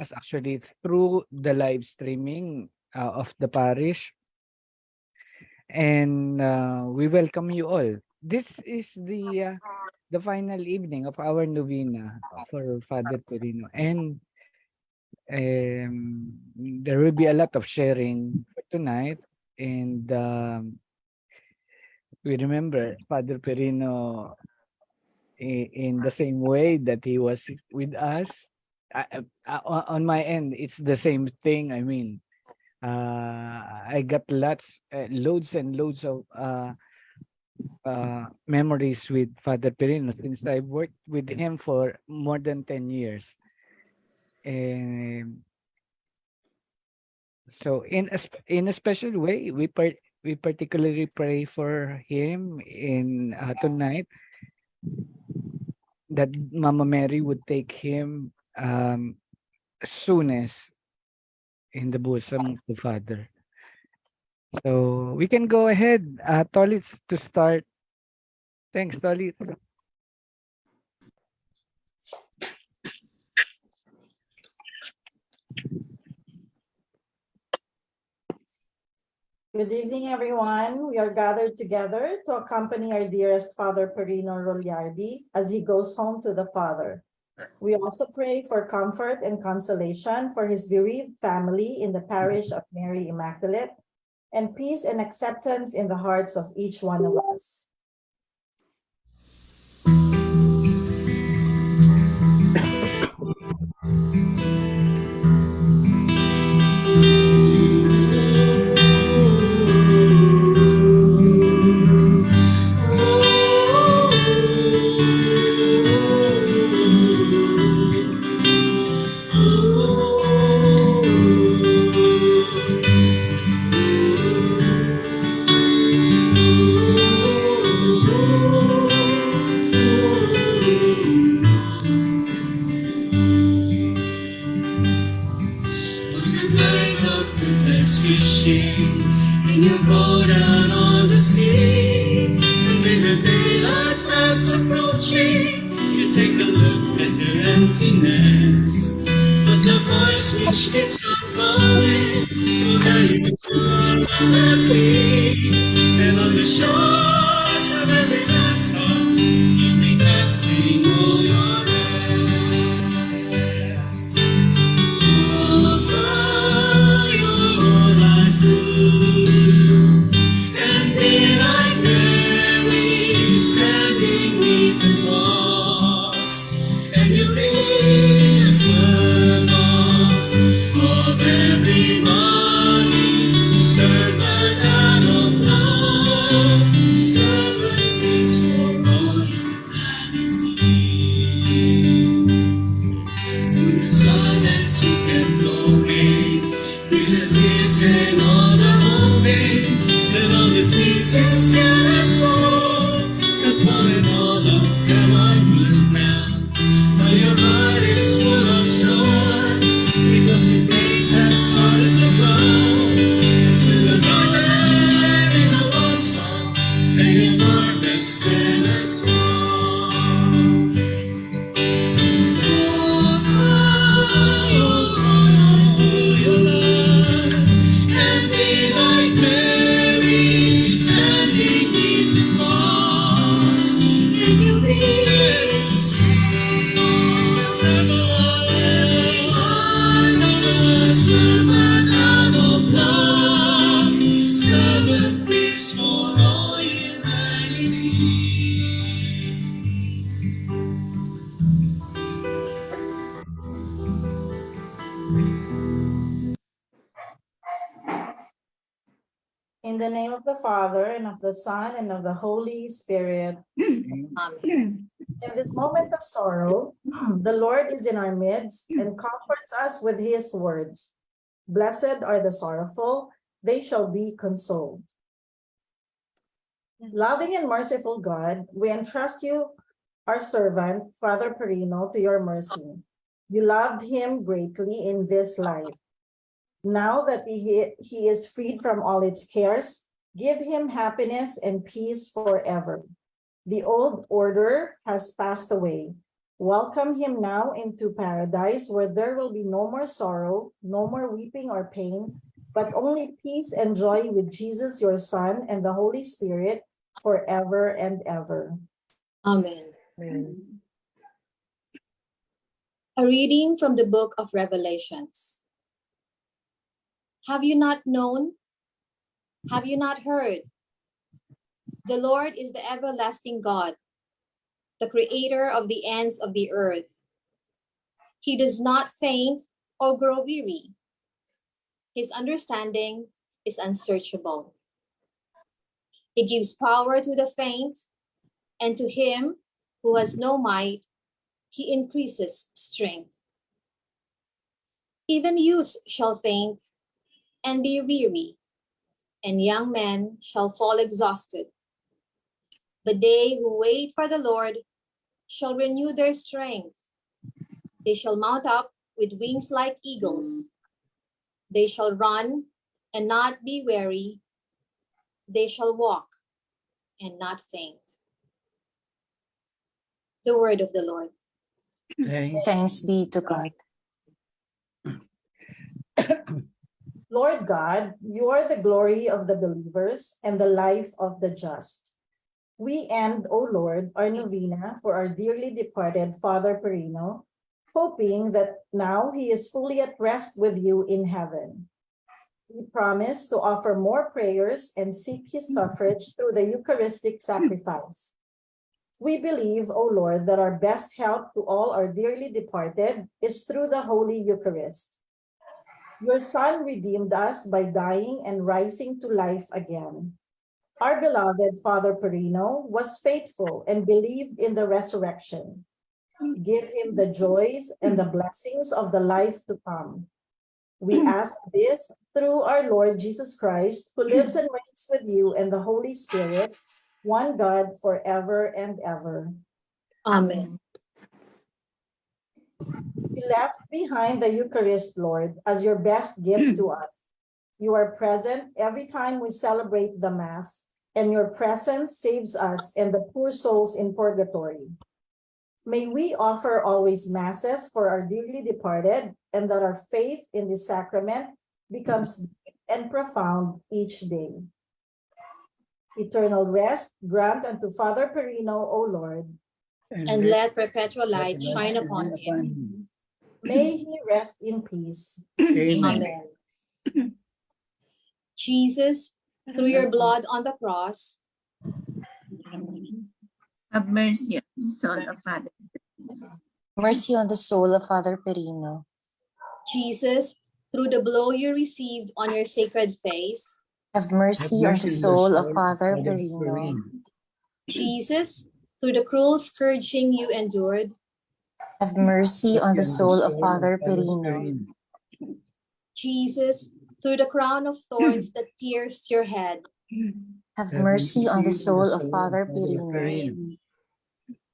us actually through the live streaming uh, of the parish. And uh, we welcome you all. This is the uh, the final evening of our novena for Father Perino. And um, there will be a lot of sharing for tonight. And um, we remember Father Perino i- in the same way that he was with us. I, I, on- my end, it's the same thing. I mean, uh, I got lots, uh, loads and loads of uh, uh, memories with Father Perino since I worked with him for more than 10 years. And so in a, in a special way, we par we particularly pray for him in uh, tonight that Mama Mary would take him um, soonest in the bosom of the Father. So we can go ahead, uh, Tolit, to start. Thanks, Tolit. Good evening, everyone. We are gathered together to accompany our dearest Father Perino Rogliardi as he goes home to the Father. We also pray for comfort and consolation for his bereaved family in the parish of Mary Immaculate and peace and acceptance in the hearts of each one of us. In your out on the sea, and the daylight fast approaching, you take a look at your emptiness. But the voice which keeps on calling will guide you to the sea, and on the shores moment of sorrow, mm-hmm. the Lord is in our midst mm. and comforts us with his words. Blessed are the sorrowful, they shall be consoled. Mm. Loving and merciful God, we entrust you, our servant, Father Perino, to your mercy. You loved him greatly in this life. Now that he, he is freed from all its cares, give him happiness and peace forever. The old order has passed away. Welcome him now into paradise where there will be no more sorrow, no more weeping or pain, but only peace and joy with Jesus, your Son, and the Holy Spirit forever and ever. Amen. Amen. A reading from the book of Revelations. Have you not known? Have you not heard? The Lord is the everlasting God, the creator of the ends of the earth. He does not faint or grow weary. His understanding is unsearchable. He gives power to the faint, and to him who has no might, he increases strength. Even youths shall faint and be weary, and young men shall fall exhausted. But they who wait for the Lord shall renew their strength. They shall mount up with wings like eagles. They shall run and not be weary. They shall walk and not faint. The word of the Lord. Thanks. Thanks be to God. Lord God, you are the glory of the believers and the life of the just. We end, O Lord, our novena for our dearly departed Father Perino, hoping that now he is fully at rest with you in heaven. We promise to offer more prayers and seek his mm. suffrage through the Eucharistic mm. sacrifice. We believe, O Lord, that our best help to all our dearly departed is through the Holy Eucharist. Your Son redeemed us by dying and rising to life again. Our beloved Father Perino was faithful and believed in the resurrection. Give him the joys and the blessings of the life to come. We ask this through our Lord Jesus Christ, who lives and reigns with you and the Holy Spirit, one God forever and ever. Amen. You left behind the Eucharist, Lord, as your best gift to us. You are present every time we celebrate the Mass, and your presence saves us and the poor souls in purgatory. May we offer always Masses for our dearly departed, and that our faith in the sacrament becomes deep and profound each day. Eternal rest grant unto Father Perino, O Lord. And let perpetual light shine upon him. May he rest in peace. Amen. Amen. Jesus, through your mm-hmm. blood on the cross, Have mercy on the soul of Father. Mercy on the soul of Father Perino. Jesus, through the blow you received on your sacred face, Have mercy on the soul of Father Perino. Jesus, through the cruel scourging you endured, Have mercy on the soul of Father Perino. Jesus, through the crown of thorns that pierced your head, Have mercy on the soul of Father Perino.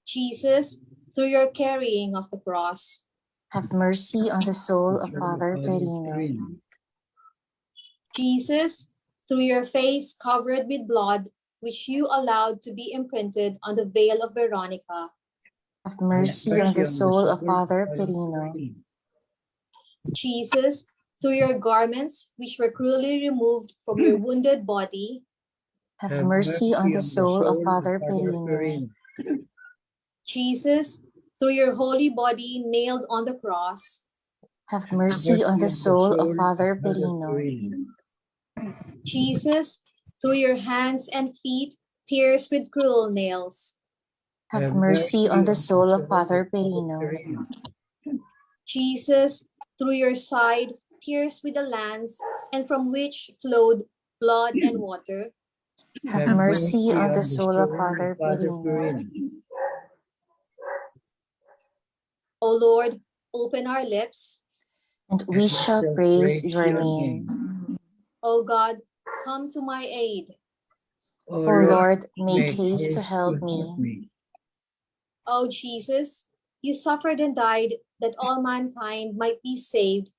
Jesus, through your carrying of the cross, Have mercy on the soul of Father Perino. Jesus, through your face covered with blood, which you allowed to be imprinted on the veil of Veronica, Have mercy on the soul of Father Perino. Jesus, through your garments, which were cruelly removed from your wounded body, Have mercy on the soul of Father Perino. Jesus, through your holy body nailed on the cross, Have mercy on the soul of Father Perino. Jesus, through your hands and feet pierced with cruel nails, Have mercy on the soul of Father Perino. Jesus, through your side pierced with a lance and from which flowed blood and water, Have mercy on the soul of Father Perino. O Lord, open our lips. And we shall praise your name. O God, come to my aid. O Lord, make haste to help me. O Jesus, you suffered and died that all mankind might be saved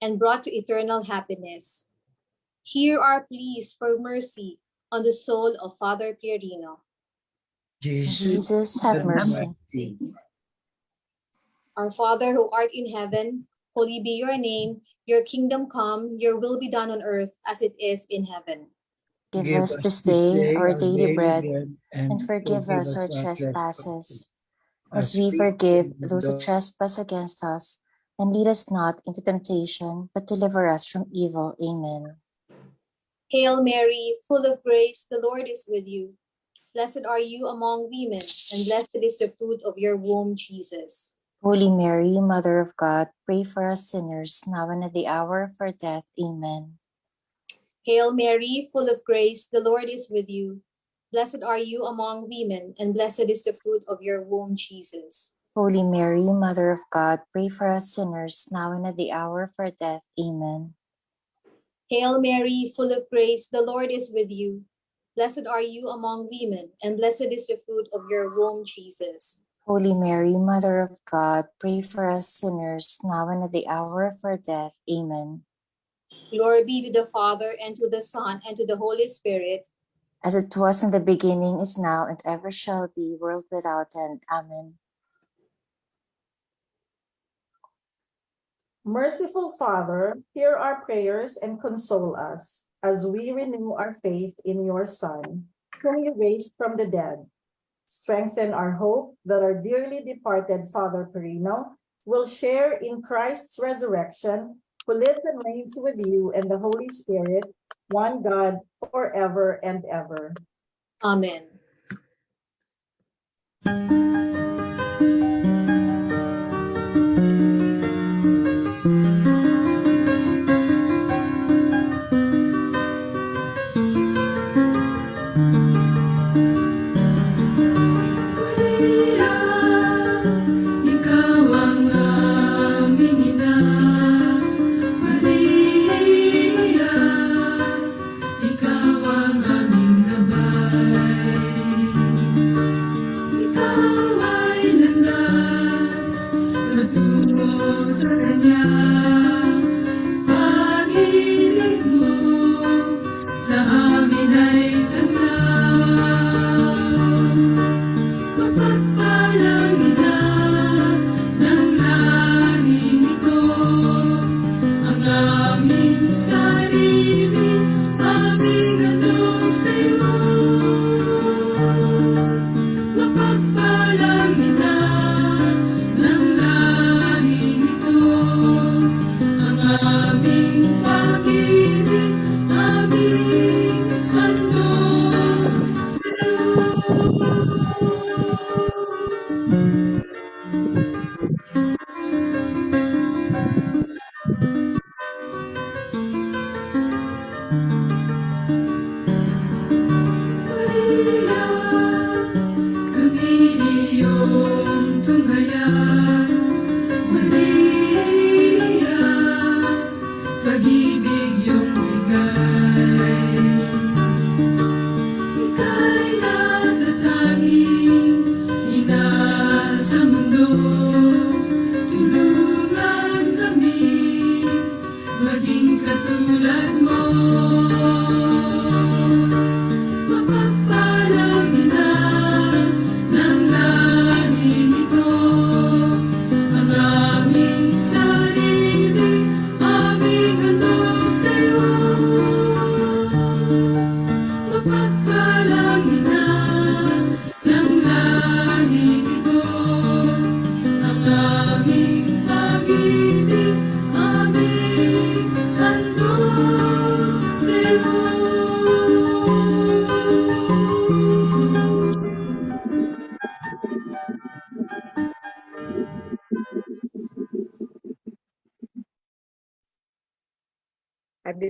and brought to eternal happiness. Hear our pleas for mercy on the soul of Father Pierino. Jesus, have mercy. Our Father who art in heaven, holy be your name. Your kingdom come, your will be done on earth as it is in heaven. Give us this day our daily bread, and forgive us our trespasses, as we forgive those who trespass against us. And lead us not into temptation, but deliver us from evil. Amen. Hail Mary, full of grace, the Lord is with you. Blessed are you among women, and blessed is the fruit of your womb, Jesus. Holy Mary, Mother of God, pray for us sinners, now and at the hour of our death. Amen. Hail Mary, full of grace, the Lord is with you. Blessed are you among women, and blessed is the fruit of your womb, Jesus. Holy Mary, Mother of God, pray for us sinners, now and at the hour of our death. Amen. Hail Mary, full of grace, the Lord is with you. Blessed are you among women, and blessed is the fruit of your womb, Jesus. Holy Mary, Mother of God, pray for us sinners, now and at the hour of our death. Amen. Glory be to the Father, and to the Son, and to the Holy Spirit, As it was in the beginning, is now, and ever shall be, world without end. Amen. Merciful Father, hear our prayers and console us as we renew our faith in your Son, whom you raised from the dead. Strengthen our hope that our dearly departed Father Perino will share in Christ's resurrection, who lives and reigns with you and the Holy Spirit, one God, forever and ever. Amen.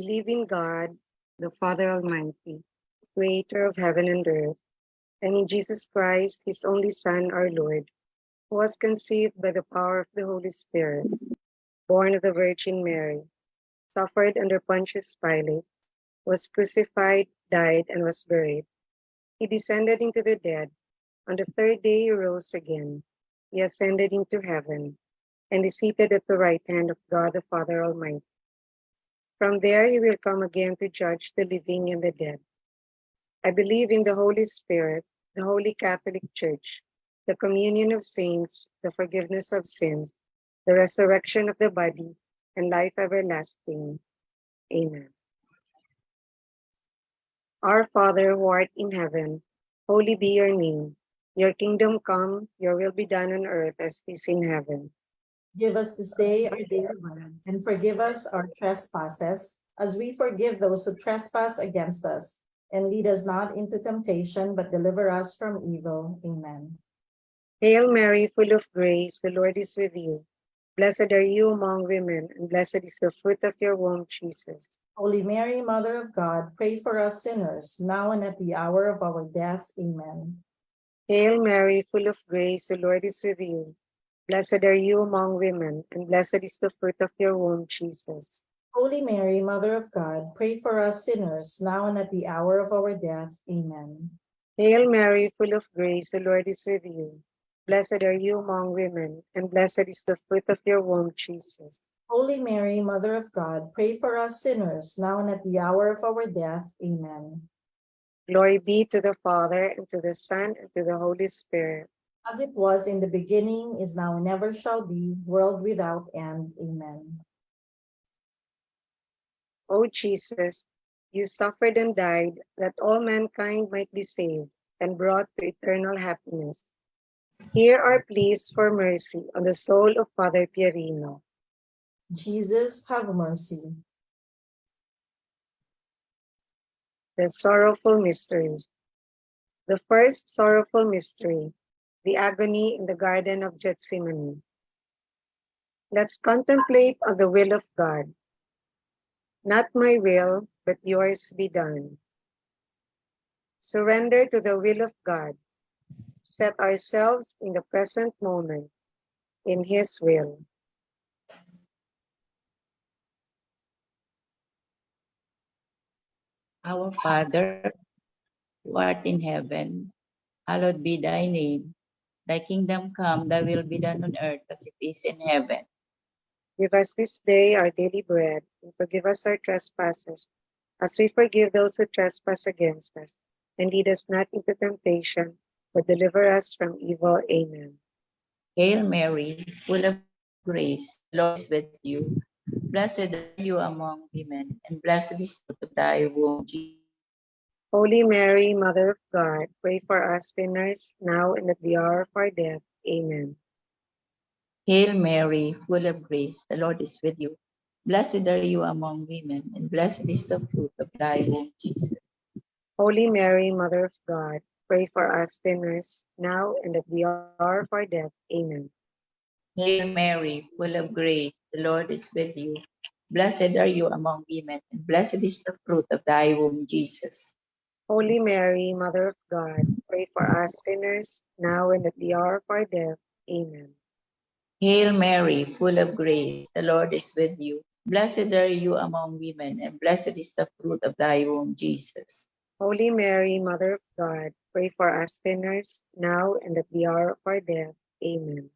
Believe in God, the Father Almighty, creator of heaven and earth, and in Jesus Christ, his only Son, our Lord, who was conceived by the power of the Holy Spirit, born of the Virgin Mary, suffered under Pontius Pilate, was crucified, died, and was buried. He descended into the dead. On the third day he rose again. He ascended into heaven and is seated at the right hand of God the Father Almighty. From there he will come again to judge the living and the dead. I believe in the Holy Spirit, the Holy Catholic Church, the communion of saints, the forgiveness of sins, the resurrection of the body, and life everlasting. Amen. Our Father who art in heaven, holy be your name. Your kingdom come, your will be done on earth as it is in heaven. Give us this day our daily bread, and forgive us our trespasses, as we forgive those who trespass against us. And lead us not into temptation, but deliver us from evil. Amen. Hail Mary, full of grace, the Lord is with you. Blessed are you among women, and blessed is the fruit of your womb, Jesus. Holy Mary, Mother of God, pray for us sinners, now and at the hour of our death. Amen. Hail Mary, full of grace, the Lord is with you. Blessed are you among women, and blessed is the fruit of your womb, Jesus. Holy Mary, Mother of God, pray for us sinners, now and at the hour of our death. Amen. Hail Mary, full of grace, the Lord is with you. Blessed are you among women, and blessed is the fruit of your womb, Jesus. Holy Mary, Mother of God, pray for us sinners, now and at the hour of our death. Amen. Glory be to the Father, and to the Son, and to the Holy Spirit. As it was in the beginning, is now, and ever shall be, world without end. Amen. O Jesus, you suffered and died that all mankind might be saved and brought to eternal happiness. Hear our pleas for mercy on the soul of Father Pierino. Jesus, have mercy. The sorrowful mysteries. The first sorrowful mystery, the agony in the Garden of Gethsemane. Let's contemplate on the will of God. Not my will, but yours be done. Surrender to the will of God. Set ourselves in the present moment in His will. Our Father, who art in heaven, hallowed be thy name. Thy kingdom come, thy will be done on earth as it is in heaven. Give us this day our daily bread, and forgive us our trespasses, as we forgive those who trespass against us. And lead us not into temptation, but deliver us from evil. Amen. Hail Mary, full of grace, the Lord is with you. Blessed are you among women, and blessed is the fruit of thy womb, Jesus. Holy Mary, Mother of God, pray for us sinners, now and at the hour of our death. Amen. Hail Mary, full of grace, the Lord is with you. Blessed are you among women, and blessed is the fruit of thy womb, Jesus. Holy Mary, Mother of God, pray for us sinners, now and at the hour of our death. Amen. Hail Mary, full of grace, the Lord is with you. Blessed are you among women, and blessed is the fruit of thy womb, Jesus. Holy Mary, Mother of God, pray for us sinners, now and at the hour of our death. Amen. Hail Mary, full of grace, the Lord is with you. Blessed are you among women, and blessed is the fruit of thy womb, Jesus. Holy Mary, Mother of God, pray for us sinners, now and at the hour of our death. Amen.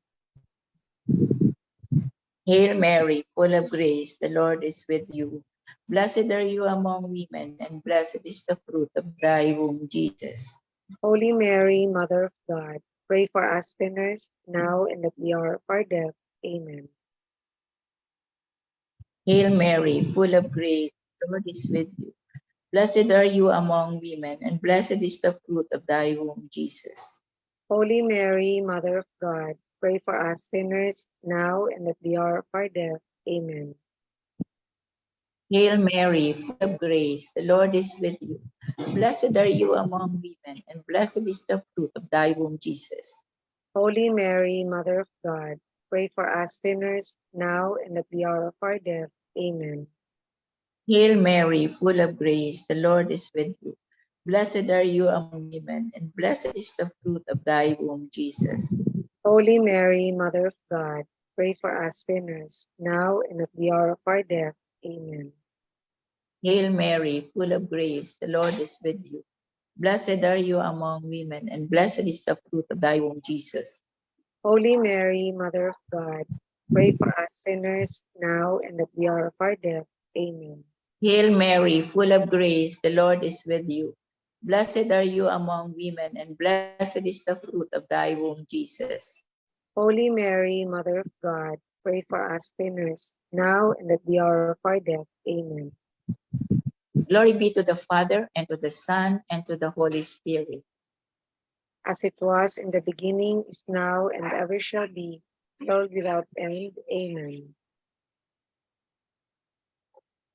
Hail Mary, full of grace, the Lord is with you. Blessed are you among women, and blessed is the fruit of thy womb, Jesus. Holy Mary, Mother of God, pray for us sinners, now and at the hour of our death. Amen. Hail Mary, full of grace, the Lord is with you. Blessed are you among women, and blessed is the fruit of thy womb, Jesus. Holy Mary, Mother of God, pray for us sinners, now and at the hour of our death. Amen. Hail Mary, full of grace, the Lord is with you. Blessed are you among women, and blessed is the fruit of thy womb, Jesus. Holy Mary, Mother of God, pray for us sinners, now and at the hour of our death. Amen. Hail Mary, full of grace, the Lord is with you. Blessed are you among women, and blessed is the fruit of thy womb, Jesus. Holy Mary, Mother of God, pray for us sinners, now and at the hour of our death. Amen. Hail Mary, full of grace, the Lord is with you. Blessed are you among women, and blessed is the fruit of thy womb, Jesus. Holy Mary, Mother of God, pray for us sinners, now and at the hour of our death. Amen. Hail Mary, full of grace, the Lord is with you. Blessed are you among women, and blessed is the fruit of thy womb, Jesus. Holy Mary, Mother of God, pray for us sinners, now and at the hour of our death. Amen. Glory be to the Father, and to the Son, and to the Holy Spirit. As it was in the beginning, is now, and ever shall be, world without end. Amen.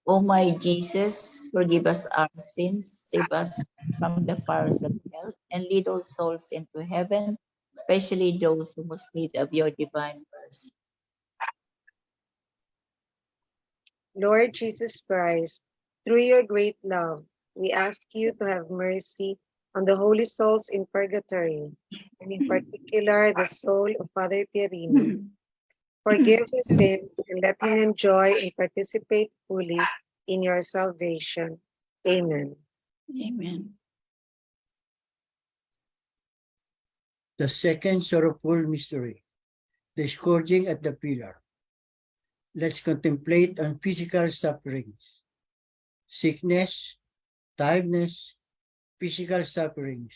O my Jesus, forgive us our sins, save us from the fires of hell, and lead all souls into heaven, especially those who most need of your divine mercy. Lord Jesus Christ, through your great love, we ask you to have mercy on the holy souls in purgatory, and in particular the soul of Father Pierino. Forgive his sins and let him enjoy and participate fully in your salvation. Amen. Amen. The second sorrowful mystery, the scourging at the pillar. Let's contemplate on physical sufferings, sickness, tiredness, physical sufferings.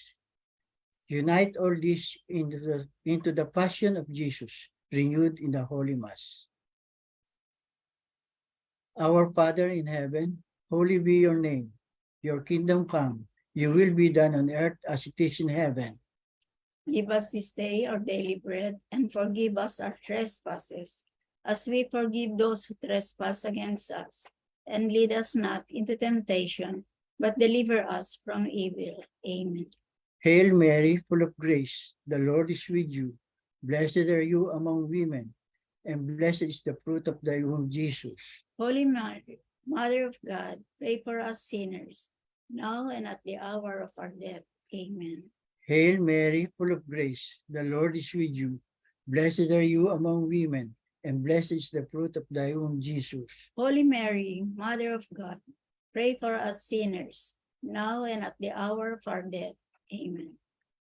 Unite all this into the, into the passion of Jesus renewed in the Holy Mass. Our Father in heaven, holy be your name. Your kingdom come, your will be done on earth as it is in heaven. Give us this day our daily bread, and forgive us our trespasses, as we forgive those who trespass against us. And lead us not into temptation, but deliver us from evil. Amen. Hail Mary, full of grace, the Lord is with you. Blessed are you among women, and blessed is the fruit of thy womb, Jesus. Holy Mary, Mother of God, pray for us sinners, now and at the hour of our death. Amen. Hail Mary, full of grace, the Lord is with you. Blessed are you among women, and blessed is the fruit of thy womb, Jesus. Holy Mary, Mother of God, pray for us sinners, now and at the hour of our death. Amen.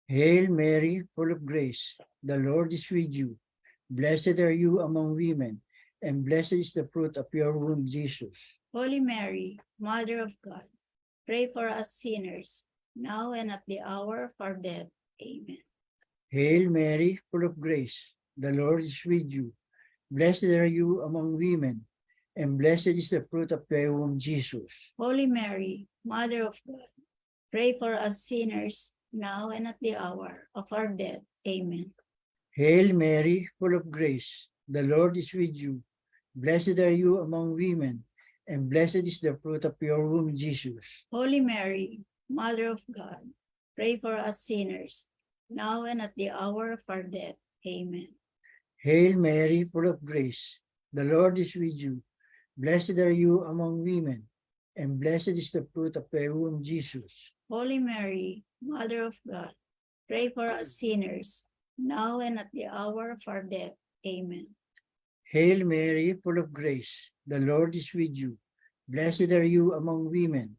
Hail Mary, full of grace, the Lord is with you. Blessed are you among women, and blessed is the fruit of your womb, Jesus. Holy Mary, Mother of God, pray for us sinners, now and at the hour of our death. Amen. Hail Mary, full of grace, the Lord is with you. Blessed are you among women, and blessed is the fruit of thy womb, Jesus. Holy Mary, Mother of God, pray for us sinners, now and at the hour of our death. Amen. Hail Mary, full of grace, the Lord is with you. Blessed are you among women, and blessed is the fruit of your womb, Jesus. Holy Mary, Mother of God, pray for us sinners, now and at the hour of our death. Amen. Hail Mary, full of grace, the Lord is with you. Blessed are you among women, and blessed is the fruit of thy womb, Jesus. Holy Mary, Mother of God, pray for us sinners, now and at the hour of our death. Amen. Hail Mary, full of grace, the Lord is with you. Blessed are you among women,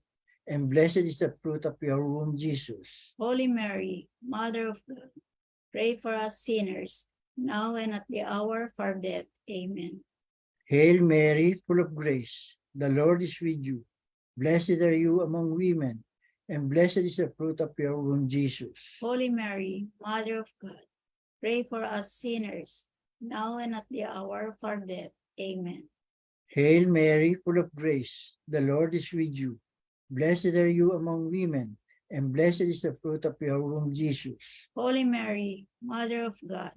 and blessed is the fruit of your womb, Jesus. Holy Mary, Mother of God, pray for us sinners, now and at the hour of our death. Amen. Hail Mary, full of grace, the Lord is with you. Blessed are you among women, and blessed is the fruit of your womb, Jesus. Holy Mary, Mother of God, pray for us sinners, now and at the hour of our death. Amen. Hail Mary, full of grace, the Lord is with you. Blessed are you among women, and blessed is the fruit of your womb, Jesus. Holy Mary, Mother of God,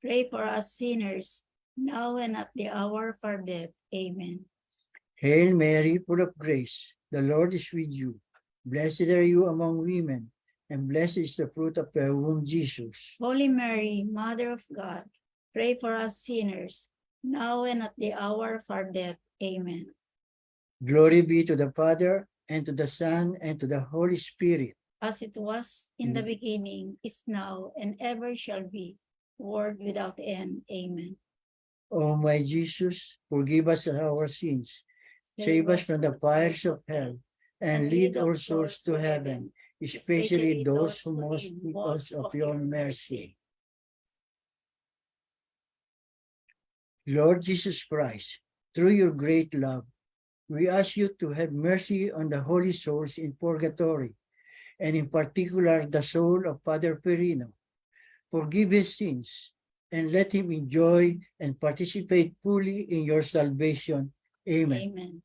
pray for us sinners, now and at the hour of our death. Amen. Hail Mary, full of grace, the Lord is with you. Blessed are you among women, and blessed is the fruit of your womb, Jesus. Holy Mary, Mother of God, pray for us sinners, now and at the hour of our death. Amen. Glory be to the Father, and to the Son, and to the Holy Spirit. As it was in the Mm. beginning, is now, and ever shall be, world without end. Amen. O my Jesus, forgive us our sins, save us from the fires of hell, and lead our souls to heaven, especially those who most need us of your mercy. Lord Jesus Christ, through your great love, we ask you to have mercy on the holy souls in purgatory, and in particular the soul of Father Perino. Forgive his sins and let him enjoy and participate fully in your salvation. Amen. Amen.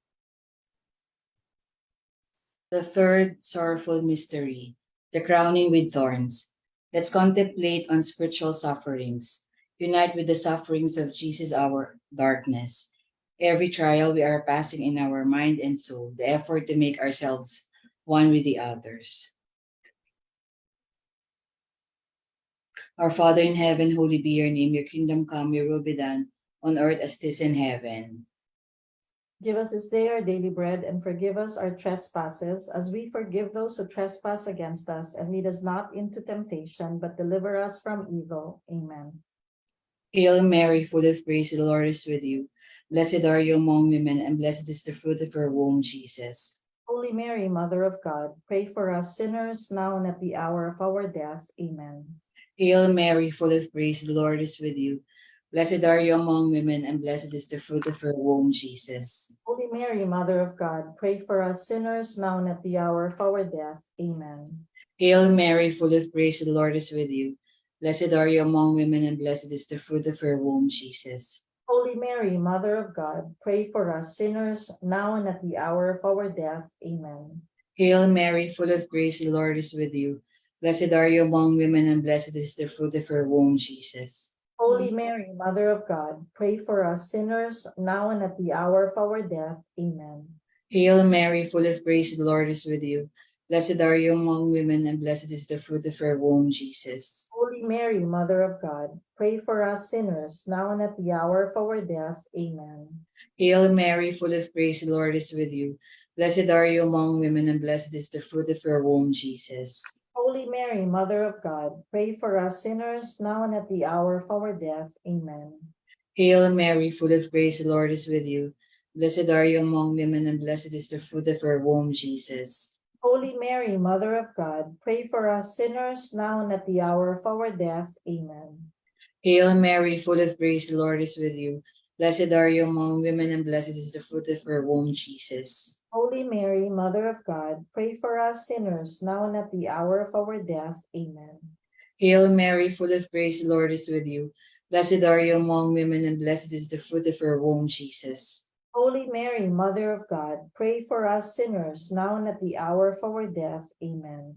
The third sorrowful mystery, the crowning with thorns. Let's contemplate on spiritual sufferings. Unite with the sufferings of Jesus, our darkness. Every trial we are passing in our mind and soul, the effort to make ourselves one with the others. Our Father in heaven, holy be your name. Your kingdom come, your will be done on earth as it is in heaven. Give us this day our daily bread and forgive us our trespasses as we forgive those who trespass against us and lead us not into temptation, but deliver us from evil. Amen. Hail Mary, full of grace, the Lord is with you. Blessed are you among women, and blessed is the fruit of your womb, Jesus. Holy Mary, Mother of God, pray for us sinners now and at the hour of our death. Amen. Hail Mary, full of grace, the Lord is with you. Blessed are you among women, and blessed is the fruit of your womb, Jesus. Holy Mary, Mother of God, pray for us sinners now and at the hour of our death. Amen. Hail Mary, full of grace, the Lord is with you. Blessed are you among women, and blessed is the fruit of your womb, Jesus. Holy Mary, Mother of God, pray for us sinners now and at the hour of our death. Amen. Hail Mary, full of grace, the Lord is with you. Blessed are you among women, and blessed is the fruit of your womb, Jesus. Holy Mary, Mother of God, pray for us sinners now and at the hour of our death. Amen. Hail Mary, full of grace, the Lord is with you. Blessed are you among women, and blessed is the fruit of your womb, Jesus. Holy Mary, Mother of God, pray for us sinners now and at the hour of our death. Amen. Hail Mary, full of grace, the Lord is with you. Blessed are you among women, and blessed is the fruit of your womb, Jesus. Holy Mary, Mother of God, pray for us sinners now and at the hour of our death. Amen. Hail Mary, full of grace, the Lord is with you. Blessed are you among women, and blessed is the fruit of your womb, Jesus. Holy Mary, Mother of God, pray for us sinners now and at the hour of our death. Amen. Hail Mary, full of grace, the Lord is with you. Blessed are you among women, and blessed is the fruit of your womb, Jesus. Holy Mary, Mother of God, pray for us sinners now and at the hour of our death. Amen. Hail Mary, full of grace, the Lord is with you. Blessed are you among women, and blessed is the fruit of your womb, Jesus. Holy Mary, Mother of God, pray for us sinners now and at the hour of our death. Amen.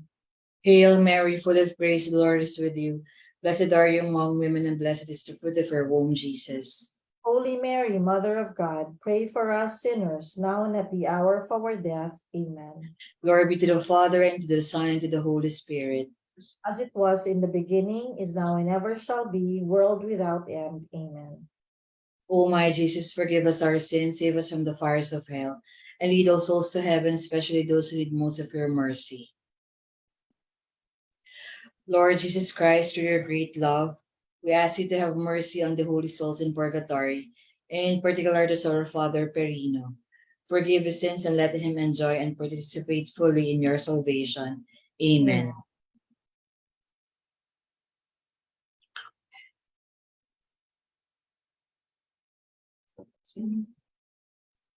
Hail Mary, full of grace, the Lord is with you. Blessed are you among women, and blessed is the fruit of your womb, Jesus. Holy Mary, Mother of God, pray for us sinners now and at the hour of our death. Amen. Glory be to the Father, and to the Son, and to the Holy Spirit. As it was in the beginning, is now, and ever shall be, world without end. Amen. O my Jesus, forgive us our sins, save us from the fires of hell, and lead all souls to heaven, especially those who need most of your mercy. Lord Jesus Christ, through your great love, we ask you to have mercy on the holy souls in purgatory, in particular the of Father Perino. Forgive his sins and let him enjoy and participate fully in your salvation. Amen.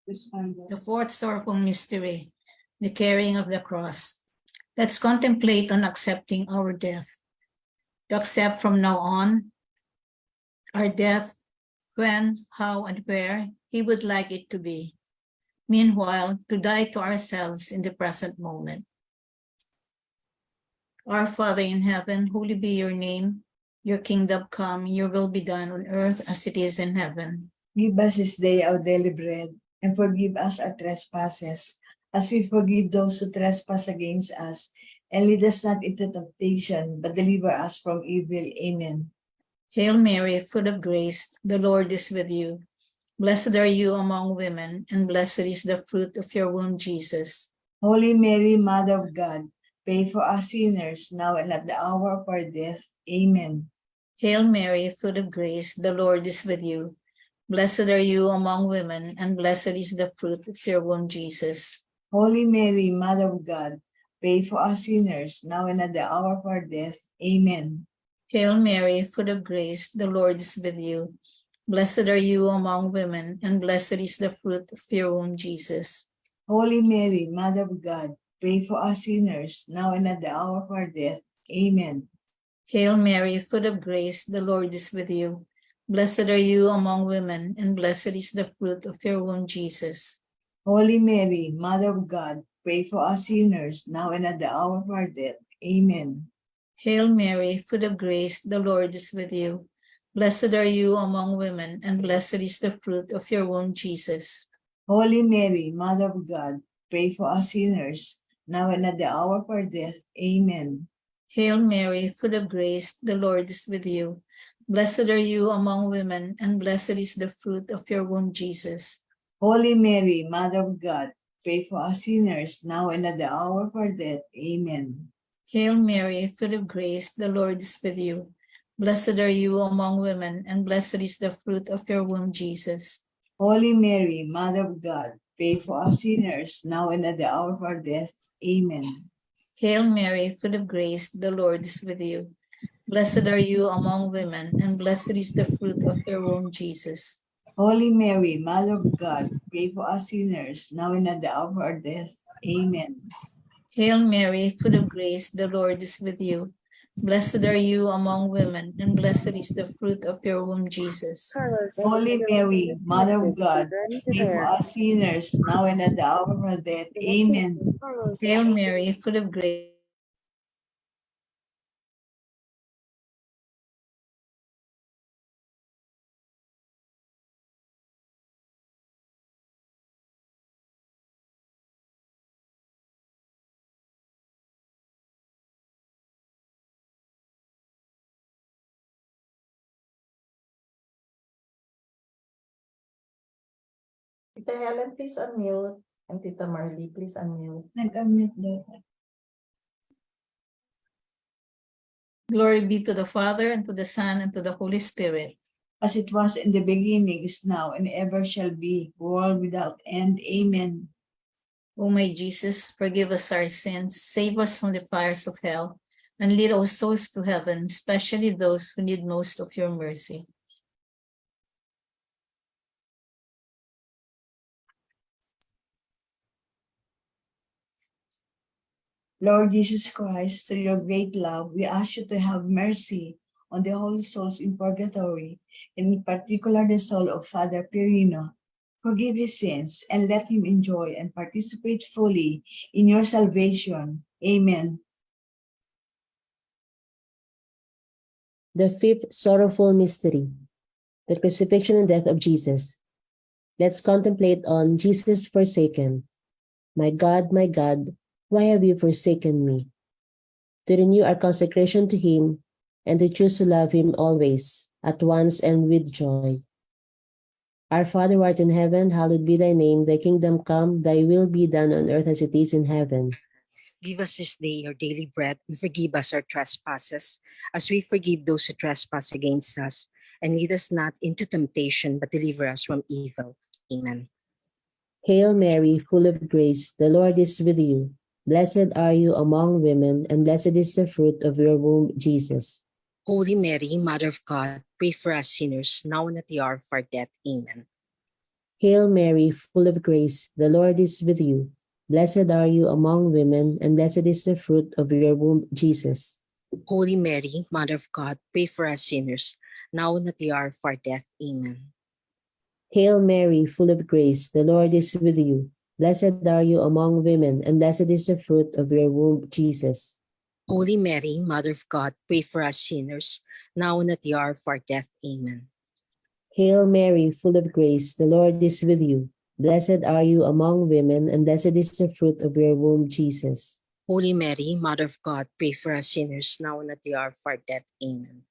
The fourth sorrowful mystery, the carrying of the cross. Let's contemplate on accepting our death. To accept from now on our death when, how, and where He would like it to be. Meanwhile, to die to ourselves in the present moment. Our Father in heaven, holy be your name. Your kingdom come, your will be done on earth as it is in heaven. Give us this day our daily bread, and forgive us our trespasses, as we forgive those who trespass against us. And lead us not into temptation, but deliver us from evil. Amen. Hail Mary, full of grace, the Lord is with you. Blessed are you among women, and blessed is the fruit of your womb, Jesus. Holy Mary, Mother of God, pray for us sinners, now and at the hour of our death. Amen. Hail Mary, full of grace, the Lord is with you. Blessed are you among women, and blessed is the fruit of your womb, Jesus. Holy Mary, Mother of God, pray for us sinners, now and at the hour of our death. Amen. Hail Mary, full of grace, the Lord is with you. Blessed are you among women, and blessed is the fruit of your womb, Jesus. Holy Mary, Mother of God, pray for us sinners, now and at the hour of our death. Amen. Hail Mary, full of grace, the Lord is with you. Blessed are you among women, and blessed is the fruit of your womb, Jesus. Holy Mary, Mother of God, pray for us sinners, now and at the hour of our death. Amen. Hail Mary, full of grace, the Lord is with you. Blessed are you among women, and blessed is the fruit of your womb, Jesus. Holy Mary, Mother of God, pray for us sinners, now and at the hour of our death. Amen. Hail Mary, full of grace, the Lord is with you. Blessed are you among women, and blessed is the fruit of your womb, Jesus. Holy Mary, Mother of God, pray for us sinners, now and at the hour of our death. Amen. Hail Mary, full of grace, the Lord is with you. Blessed are you among women, and blessed is the fruit of your womb, Jesus. Holy Mary, Mother of God, pray for us sinners, now and at the hour of our death. Amen. Hail Mary, full of grace, the Lord is with you. Blessed are you among women, and blessed is the fruit of your womb, Jesus. Holy Mary, Mother of God, pray for us sinners, now and at the hour of our death. Amen. Hail Mary, full of grace, the Lord is with you. Blessed are you among women, and blessed is the fruit of your womb, Jesus. Holy Mary, Mother of God, pray for us sinners, now and at the hour of our death. Amen. Hail Mary, full of grace. Tita Helen, please unmute. And Tita Marley, please unmute. Nag-unmute daw. Glory be to the Father, and to the Son, and to the Holy Spirit. As it was in the beginning, is now, and ever shall be, world without end. Amen. O my Jesus, forgive us our sins, save us from the fires of hell, and lead our souls to heaven, especially those who need most of your mercy. Lord Jesus Christ, through your great love, we ask you to have mercy on the holy souls in purgatory, and in particular the soul of Father Perino. Forgive his sins and let him enjoy and participate fully in your salvation. Amen. The fifth sorrowful mystery, the crucifixion and death of Jesus. Let's contemplate on Jesus forsaken. My God, my God, why have you forsaken me? To renew our consecration to him and to choose to love him always, at once and with joy. Our Father who art in heaven, hallowed be thy name, thy kingdom come, thy will be done on earth as it is in heaven. Give us this day our daily bread, and forgive us our trespasses, as we forgive those who trespass against us. And lead us not into temptation, but deliver us from evil. Amen. Hail Mary, full of grace, the Lord is with you. Blessed are you among women, and blessed is the fruit of your womb, Jesus. Holy Mary, Mother of God, pray for us sinners, now and at the hour of our death. Amen. Hail Mary, full of grace, the Lord is with you. Blessed are you among women, and blessed is the fruit of your womb, Jesus. Holy Mary, Mother of God, pray for us sinners, now and at the hour of our death. Amen. Hail Mary, full of grace, the Lord is with you. Blessed are you among women, and blessed is the fruit of your womb, Jesus. Holy Mary, Mother of God, pray for us sinners, now and at the hour of our death. Amen. Hail Mary, full of grace, the Lord is with you. Blessed are you among women, and blessed is the fruit of your womb, Jesus. Holy Mary, Mother of God, pray for us sinners, now and at the hour of our death. Amen.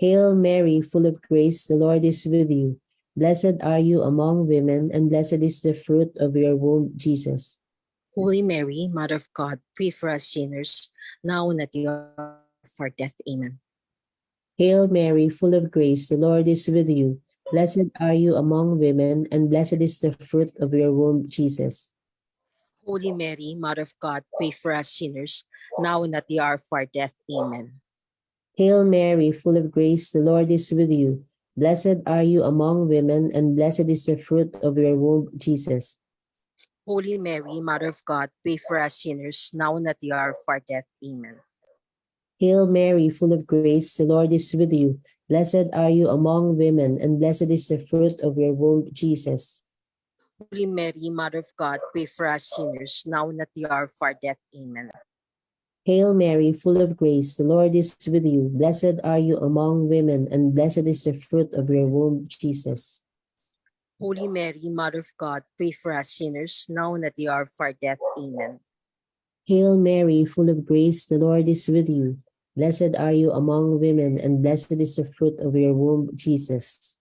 Hail Mary, full of grace, the Lord is with you. Blessed are you among women, and blessed is the fruit of your womb, Jesus. Holy Mary, Mother of God, pray for us sinners, now and at the hour of our death. Amen. Hail Mary, full of grace, the Lord is with you. Blessed are you among women, and blessed is the fruit of your womb, Jesus. Holy Mary, Mother of God, pray for us sinners, now and at the hour of our death. Amen. Hail Mary, full of grace, the Lord is with you. Blessed are you among women, and blessed is the fruit of your womb, Jesus. Holy Mary, Mother of God, pray for us sinners, now and at the hour of our death. Amen. Hail Mary, full of grace, the Lord is with you. Blessed are you among women, and blessed is the fruit of your womb, Jesus. Holy Mary, Mother of God, pray for us sinners, now and at the hour of our death. Amen. Hail Mary, full of grace, the Lord is with you. Blessed are you among women, and blessed is the fruit of your womb, Jesus. Holy Mary, Mother of God, pray for us sinners, now and at the hour of our death. Amen. Hail Mary, full of grace, the Lord is with you. Blessed are you among women, and blessed is the fruit of your womb, Jesus.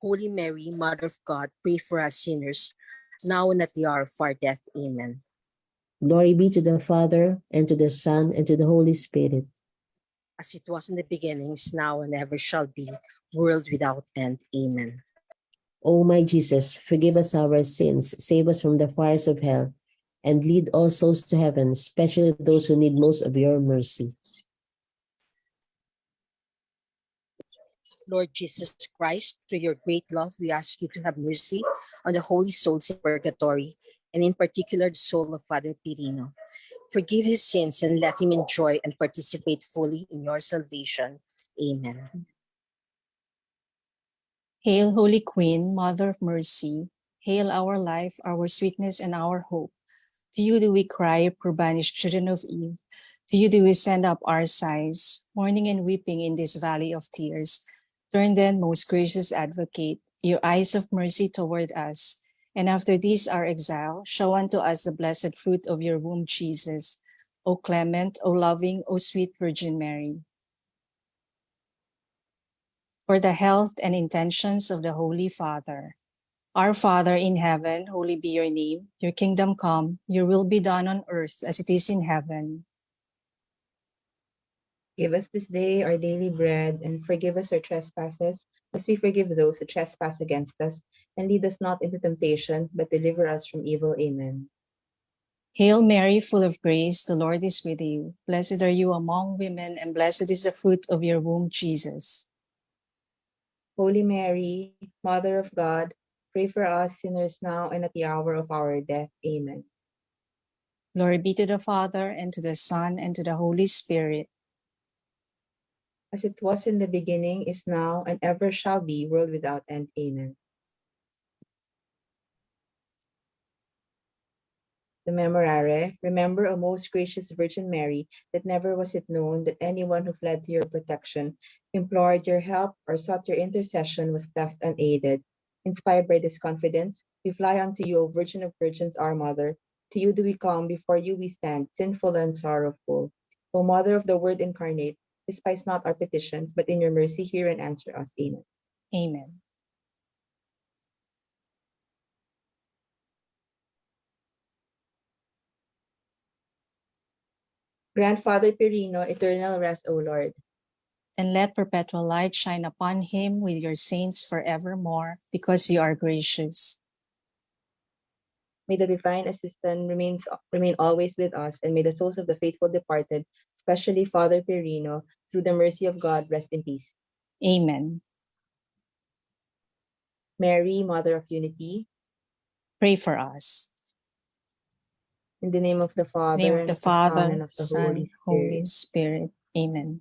Holy Mary, Mother of God, pray for us sinners, now and at the hour of our death. Amen. Glory be to the Father, and to the Son, and to the Holy Spirit. As it was in the beginnings, now and ever shall be, world without end. Amen. O my Jesus, forgive us our sins, save us from the fires of hell, and lead all souls to heaven, especially those who need most of your mercy. Lord Jesus Christ, through your great love, we ask you to have mercy on the holy souls in purgatory, and in particular the soul of Father Pirino. Forgive his sins and let him enjoy and participate fully in your salvation. Amen. Hail, Holy Queen, Mother of Mercy. Hail our life, our sweetness, and our hope. To you do we cry, poor banished children of Eve. To you do we send up our sighs, mourning and weeping in this valley of tears. Turn then, most gracious advocate, your eyes of mercy toward us, and after these our exile, show unto us the blessed fruit of your womb, Jesus. O clement, O loving, O sweet Virgin Mary. For the health and intentions of the Holy Father. Our Father in heaven, holy be your name. Your kingdom come, your will be done on earth as it is in heaven. Give us this day our daily bread, and forgive us our trespasses, as we forgive those who trespass against us. And lead us not into temptation, but deliver us from evil. Amen. Hail Mary, full of grace, the Lord is with you. Blessed are you among women, and blessed is the fruit of your womb, Jesus. Holy Mary, Mother of God, pray for us sinners now and at the hour of our death. Amen. Glory be to the Father, and to the Son, and to the Holy Spirit. As it was in the beginning, is now, and ever shall be, world without end. Amen. The Memorare, remember, O most gracious Virgin Mary, that never was it known that anyone who fled to your protection, implored your help, or sought your intercession was left unaided. Inspired by this confidence, we fly unto you, O Virgin of Virgins, our Mother. To you do we come, before you we stand, sinful and sorrowful. O Mother of the Word incarnate, despise not our petitions, but in your mercy hear and answer us. Amen. Amen. Grandfather Pirino, eternal rest, O Lord. And let perpetual light shine upon him with your saints forevermore, because you are gracious. May the divine assistance remains, remain always with us, and may the souls of the faithful departed, especially Father Pirino, through the mercy of God, rest in peace. Amen. Mary, Mother of Unity, Pray for us. In the name of the Father, name of and the of the Son, Father, and of the Son, Holy Spirit. Holy Spirit. Amen.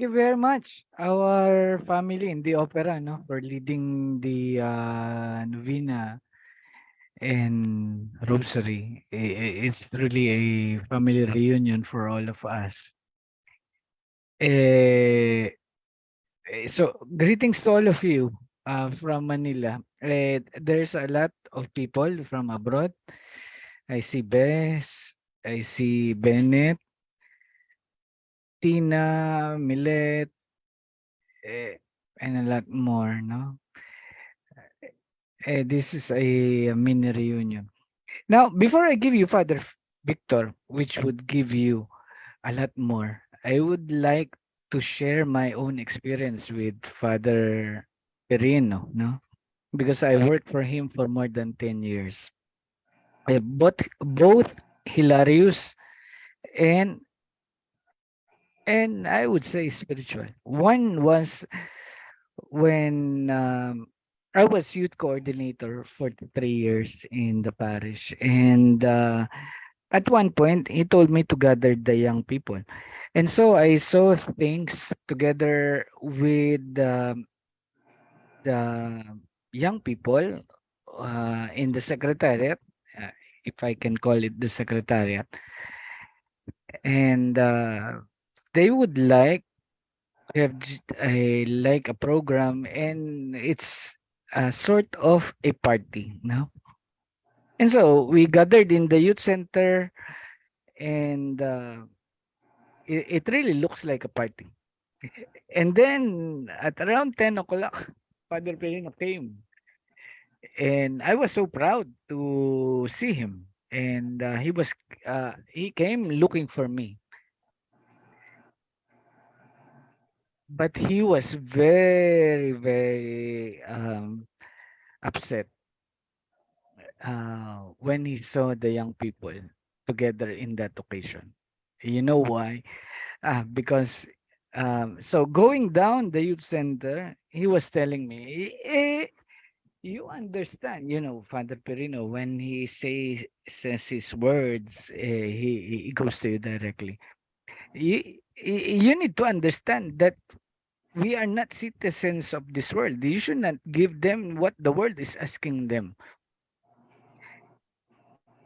Thank you very much, our family in the opera, no, for leading the uh, novena and rosary. It's really a family reunion for all of us. Eh, so greetings to all of you uh, from Manila. Eh, there's a lot of people from abroad. I see Bess, I see Bennett, Tina, Millet, eh, and a lot more, no? Eh, this is a, mini reunion. Now, before I give you Father Victor, which would give you a lot more, I would like to share my own experience with Father Perino, no? Because I worked for him for more than 10 years. Eh, both, both hilarious and and I would say spiritual. One was when um, I was youth coordinator for three years in the parish, and uh, at one point he told me to gather the young people, and so I saw things together with um, the young people uh, in the secretariat, uh, if I can call it the secretariat, and uh, they would like to have a like a program and it's a sort of a party no? And so we gathered in the youth center and uh, it, it really looks like a party. And then at around 10 o'clock father Perino came and i was so proud to see him and uh, he was uh, he came looking for me but he was very very um upset uh when he saw the young people together in that occasion. You know why? Uh, because um so going down the youth center he was telling me eh, you understand you know father perino when he say says his words eh, he he goes to you directly you need to understand that we are not citizens of this world. You should not give them what the world is asking them.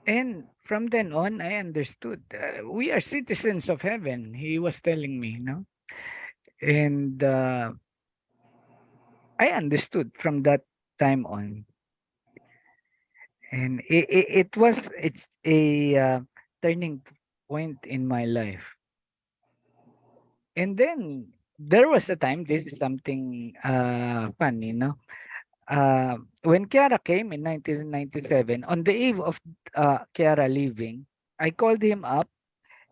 And from then on, I understood. Uh, we are citizens of heaven. He was telling me, you know, and uh, I understood from that time on. And it, it, it was it's a uh, turning point in my life. And then there was a time, this is something uh, funny, no? Uh, when Chiara came in 1997, on the eve of uh, Chiara leaving, I called him up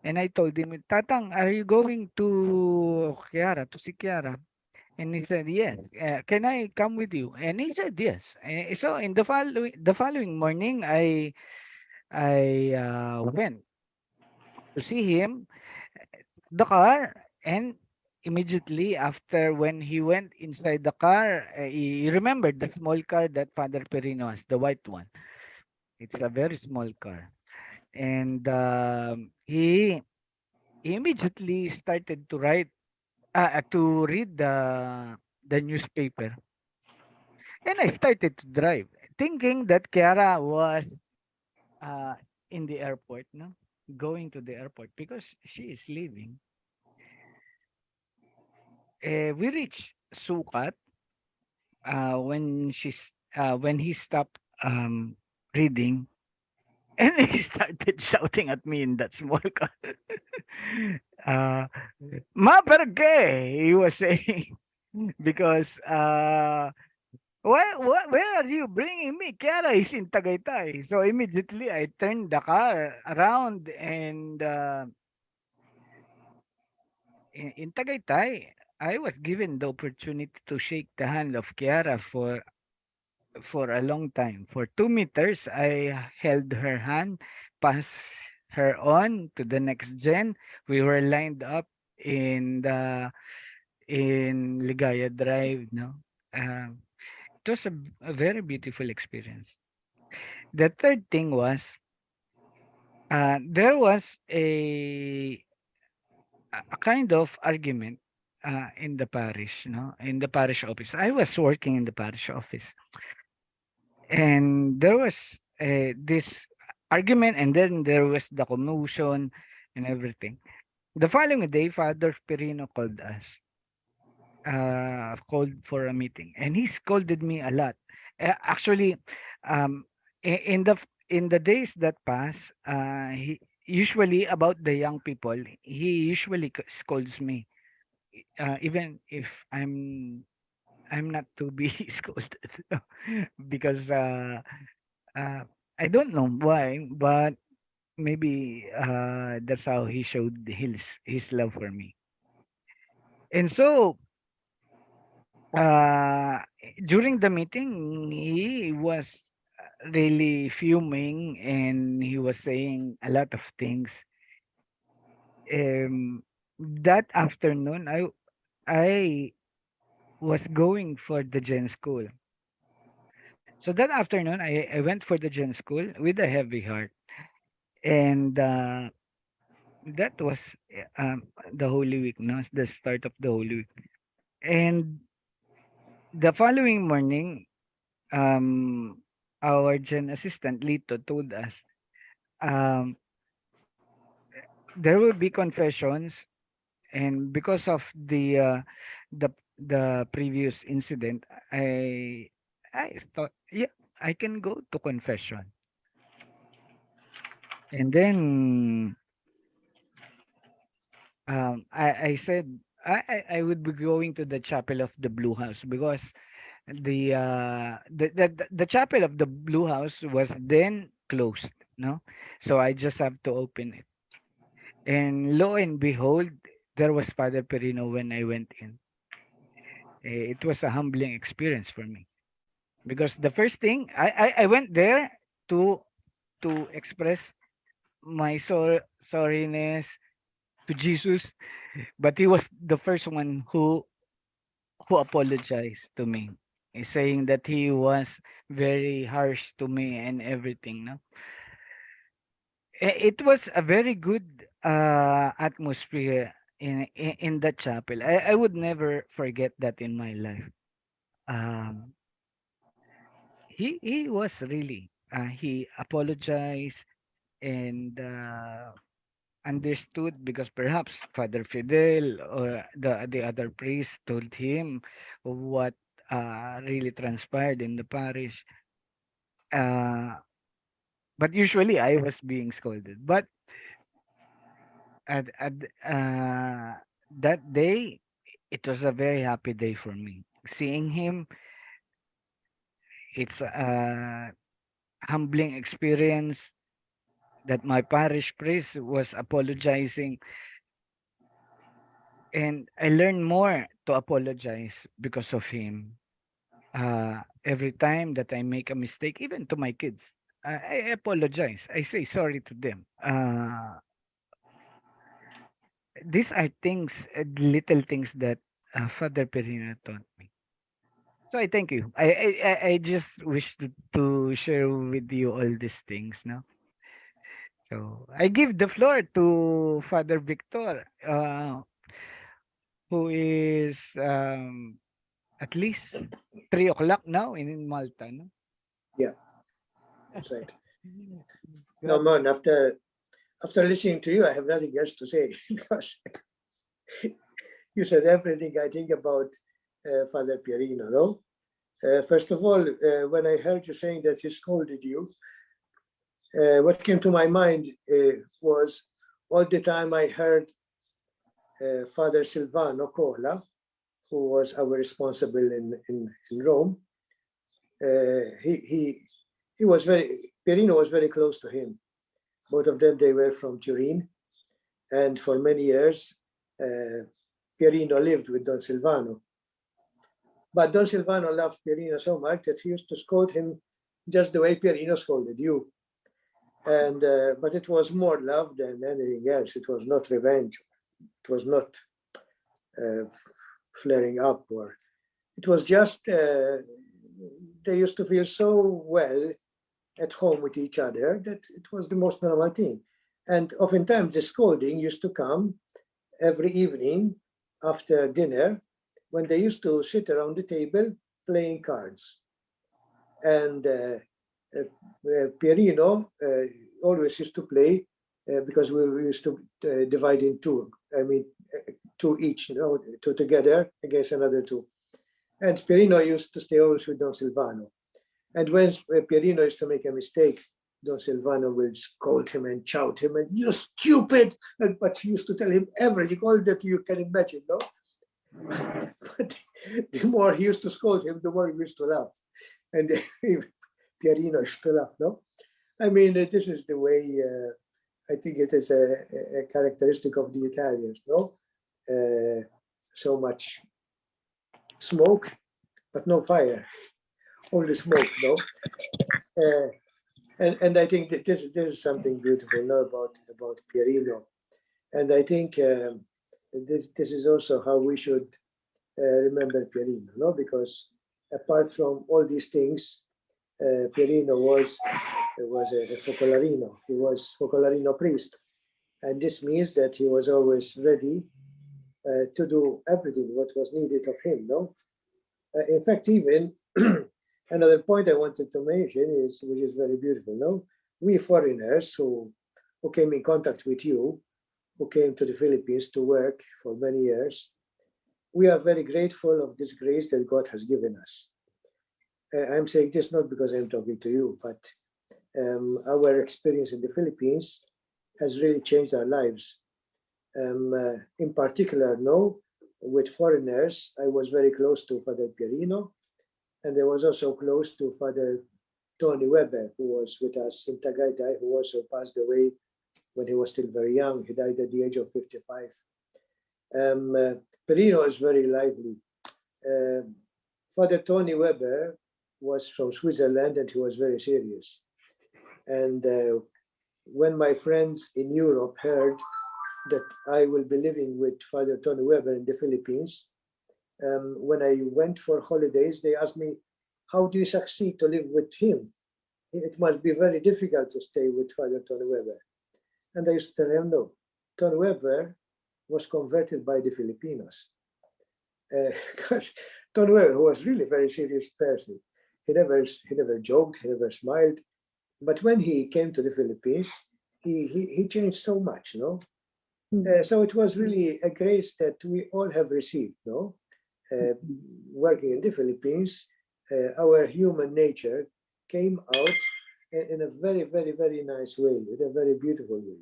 and I told him, Tatang, are you going to Chiara, to see Chiara? And he said, yes. Uh, can I come with you? And he said, yes. Eh, so in the following, the following morning, I, I uh, went to see him, the car, and immediately after when he went inside the car, uh, he remembered the small car that Father Perino has, the white one. It's a very small car. And he, he immediately started to write, uh, to read the, the newspaper. And I started to drive, thinking that Chiara was uh, in the airport, no? Going to the airport because she is leaving. Uh, we reached Sucat uh, when she's uh, when he stopped um, reading and he started shouting at me in that small car. uh, Ma perché? He was saying because uh, where, where, where are you bringing me? Chiara is in Tagaytay. So immediately I turned the car around and uh, in Tagaytay, I was given the opportunity to shake the hand of Chiara for for a long time. For two meters, I held her hand, passed her on to the next gen. We were lined up in the in Ligaya Drive, no. Um, it was a, a very beautiful experience. The third thing was uh, there was a a kind of argument uh, in the parish, no, in the parish office. I was working in the parish office, and there was uh, this argument, and then there was the commotion and everything. The following day, Father Perino called us, uh, called for a meeting, and he scolded me a lot. Uh, actually, um, in, in the in the days that pass, uh, he usually about the young people, he usually scolds me, uh, even if I'm I'm not to be scolded because uh, uh, I don't know why, but maybe uh, that's how he showed his his love for me. And so uh, during the meeting, he was really fuming and he was saying a lot of things. Um, that afternoon, I I was going for the Gen school. So that afternoon, I, I went for the Gen school with a heavy heart. And uh, that was um, the Holy Week, no? the start of the Holy Week. And the following morning, um, our Gen assistant, Lito, told us um, there will be confessions and because of the uh, the the previous incident i i thought yeah i can go to confession. And then um i i said I, I would be going to the chapel of the blue house because the uh the the the chapel of the blue house was then closed no? So i just have to open it. And lo and behold there was father perino when i went in Eh, it was a humbling experience for me because the first thing I, I, I went there to to express my sor- sorriness to Jesus, but he was the first one who who apologized to me, eh, saying that he was very harsh to me and everything. No, Eh, it was a very good uh, atmosphere in, in that chapel. I, I would never forget that in my life. Um, he he was really uh, he apologized and uh, understood because perhaps Father Fidel or the the other priest told him what uh, really transpired in the parish. Uh, but usually I was being scolded. But at, at uh, that day, it was a very happy day for me. Seeing him, it's a humbling experience that my parish priest was apologizing and I learned more to apologize because of him. Uh, every time that I make a mistake, even to my kids, I, I apologize. I say sorry to them. Uh, these are things, uh, little things that uh, Father Perino taught me. So I thank you. I I, I- just wish to, to share with you all these things now. So I give the floor to Father Victor, uh, who is um, at least three o'clock now in Malta. No? Yeah, that's right. No, man, after after listening to you, I have nothing else to say because you said everything I think about uh, Father Pierino, no? Uh, first of all, uh, when I heard you saying that he scolded you, uh, what came to my mind uh, was all the time I heard uh, Father Silvano Cola, who was our responsible in, in, in Rome. He, he, he was very, Pierino was very close to him. Both of them, they were from Turin. And for many years, uh, Pierino lived with Don Silvano. But Don Silvano loved Pierino so much that he used to scold him just the way Pierino scolded you. And uh, but it was more love than anything else. It was not revenge. It was not uh, flaring up, or it was just uh, they used to feel so well at home with each other that it was the most normal thing. And oftentimes the scolding used to come every evening after dinner when they used to sit around the table playing cards. And uh, uh, uh, Pierino uh, always used to play uh, because we used to uh, divide in two. I mean, two each, you know, two together against another two. And Pierino used to stay always with Don Silvano. And when Pierino used to make a mistake, Don Silvano will scold him and shout him and you stupid. And, but he used to tell him everything, all that you can imagine, no? but the more he used to scold him, the more he used to laugh. And Pierino used to laugh, no? I mean, uh, this is the way, uh, I think it is a, a characteristic of the Italians, no? Uh, so much smoke, but no fire, only smoke, no? Uh, and, and I think that this, this is something beautiful no, about, about Pierino. And I think um, this, this is also how we should uh, remember Pierino, no? Because apart from all these things, uh, Pierino was was a, a Focolarino. He was Focolarino priest, and this means that he was always ready uh, to do everything what was needed of him. No, uh, in fact, even another point I wanted to mention is, which is very beautiful. No, we foreigners who who came in contact with you, who came to the Philippines to work for many years, we are very grateful of this grace that God has given us. Uh, I'm saying this not because I'm talking to you, but um, our experience in the Philippines has really changed our lives. Um, uh, in particular, no, with foreigners, I was very close to Father Pierino, and I was also close to Father Tony Weber, who was with us in Tagaytay, who also passed away when he was still very young. He died at the age of 55. Um, uh, Pierino is very lively. Um Father Tony Weber was from Switzerland and he was very serious. And uh, when my friends in Europe heard that I will be living with Father Tony Weber in the Philippines, um, when I went for holidays, they asked me, how do you succeed to live with him? It must be very difficult to stay with Father Tony Weber. And I used to tell him, no, Tony Weber was converted by the Filipinos. Because Tony Weber was really a very serious person. He never, he never joked, he never smiled. But when he came to the Philippines, he, he, he changed so much, no? Uh, so it was really a grace that we all have received, no? Uh, working in the Philippines, uh, our human nature came out in, in, a very, very, very nice way, in a very beautiful way.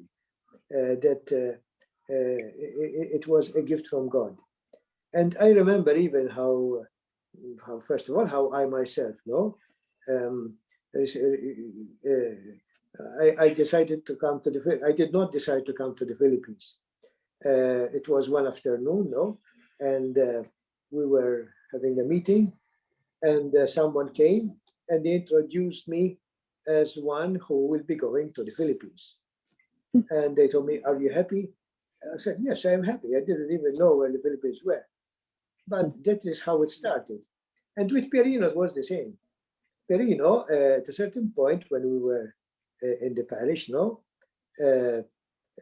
Uh, that it, it, was a gift from God. And I remember even how, how first of all, how I myself, no, um, I, I decided to come to the, I did not decide to come to the Philippines. Uh, it was one afternoon, no, and uh, we were having a meeting, and uh, someone came and they introduced me as one who will be going to the Philippines. And they told me, "Are you happy?" I said, "Yes, I am happy." I didn't even know where the Philippines were, but that is how it started. And with Perino, it was the same. Perino, uh, at a certain point when we were uh, in the parish, no, uh,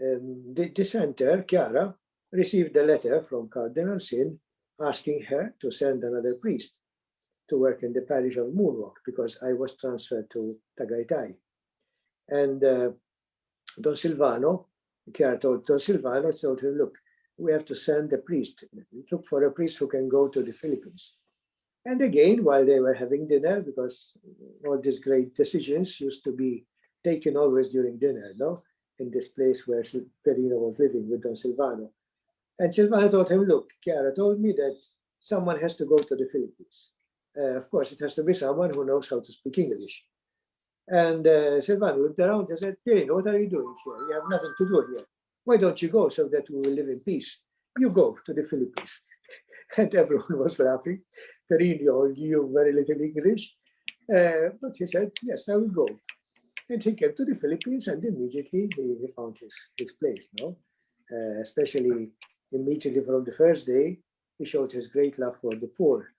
um, the, the center, Chiara, received a letter from Cardinal Sin asking her to send another priest to work in the parish of Moonwalk because I was transferred to Tagaytay. And uh, Don Silvano, Chiara told Don Silvano, told him, look, we have to send a priest, look for a priest who can go to the Philippines. And again, while they were having dinner, because all these great decisions used to be taken always during dinner, no? In this place where Perino was living with Don Silvano. And Silvano told him, look, Chiara told me that someone has to go to the Philippines. Uh, of course, it has to be someone who knows how to speak English. And uh, Silvano looked around and said, Perino, what are you doing here? You have nothing to do here. Why don't you go so that we will live in peace? You go to the Philippines. And everyone was laughing. Perino knew very little English. Uh, but he said, yes, I will go. And he came to the Philippines and immediately he, he found his, his place, no? Uh, especially immediately from the first day, he showed his great love for the poor.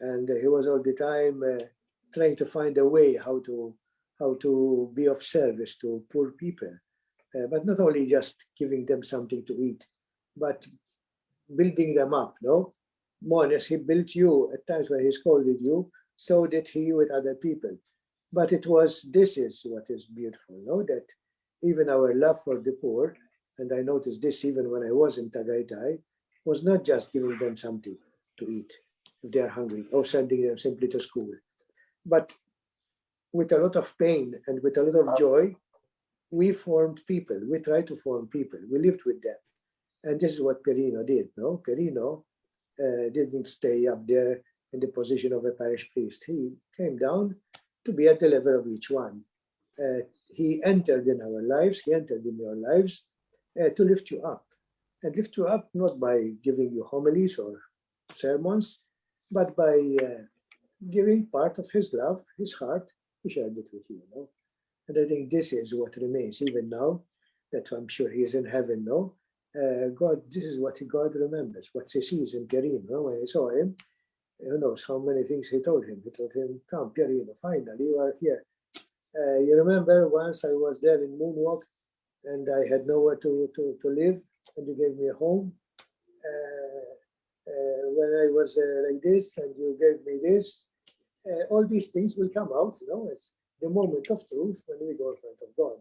And uh, he was all the time uh, trying to find a way how to how to be of service to poor people. Uh, but not only just giving them something to eat, but building them up, no? More or less, he built you at times when he scolded you, so did he with other people. But it was, this is what is beautiful, no? That even our love for the poor, and I noticed this even when I was in Tagaytay, was not just giving them something to eat if they are hungry or sending them simply to school, but with a lot of pain and with a lot of joy, we formed people. We tried to form people. We lived with them. And this is what Perino did, no? Perino uh, didn't stay up there in the position of a parish priest. He came down to be at the level of each one. Uh, he entered in our lives, he entered in your lives uh, to lift you up. And lift you up not by giving you homilies or sermons, but by uh, giving part of his love, his heart, he shared it with you, you know. And I think this is what remains even now, that I'm sure he is in heaven, no? Uh, God, this is what God remembers, what he sees in Karim, no? When he saw him, who knows how many things he told him. He told him, come, Pierino, finally you are here. Uh, you remember once I was there in Moonwalk and I had nowhere to, to, to live and you gave me a home. Uh, uh, when I was like this and you gave me this, uh, all these things will come out, you know, it's the moment of truth when we go in front of God.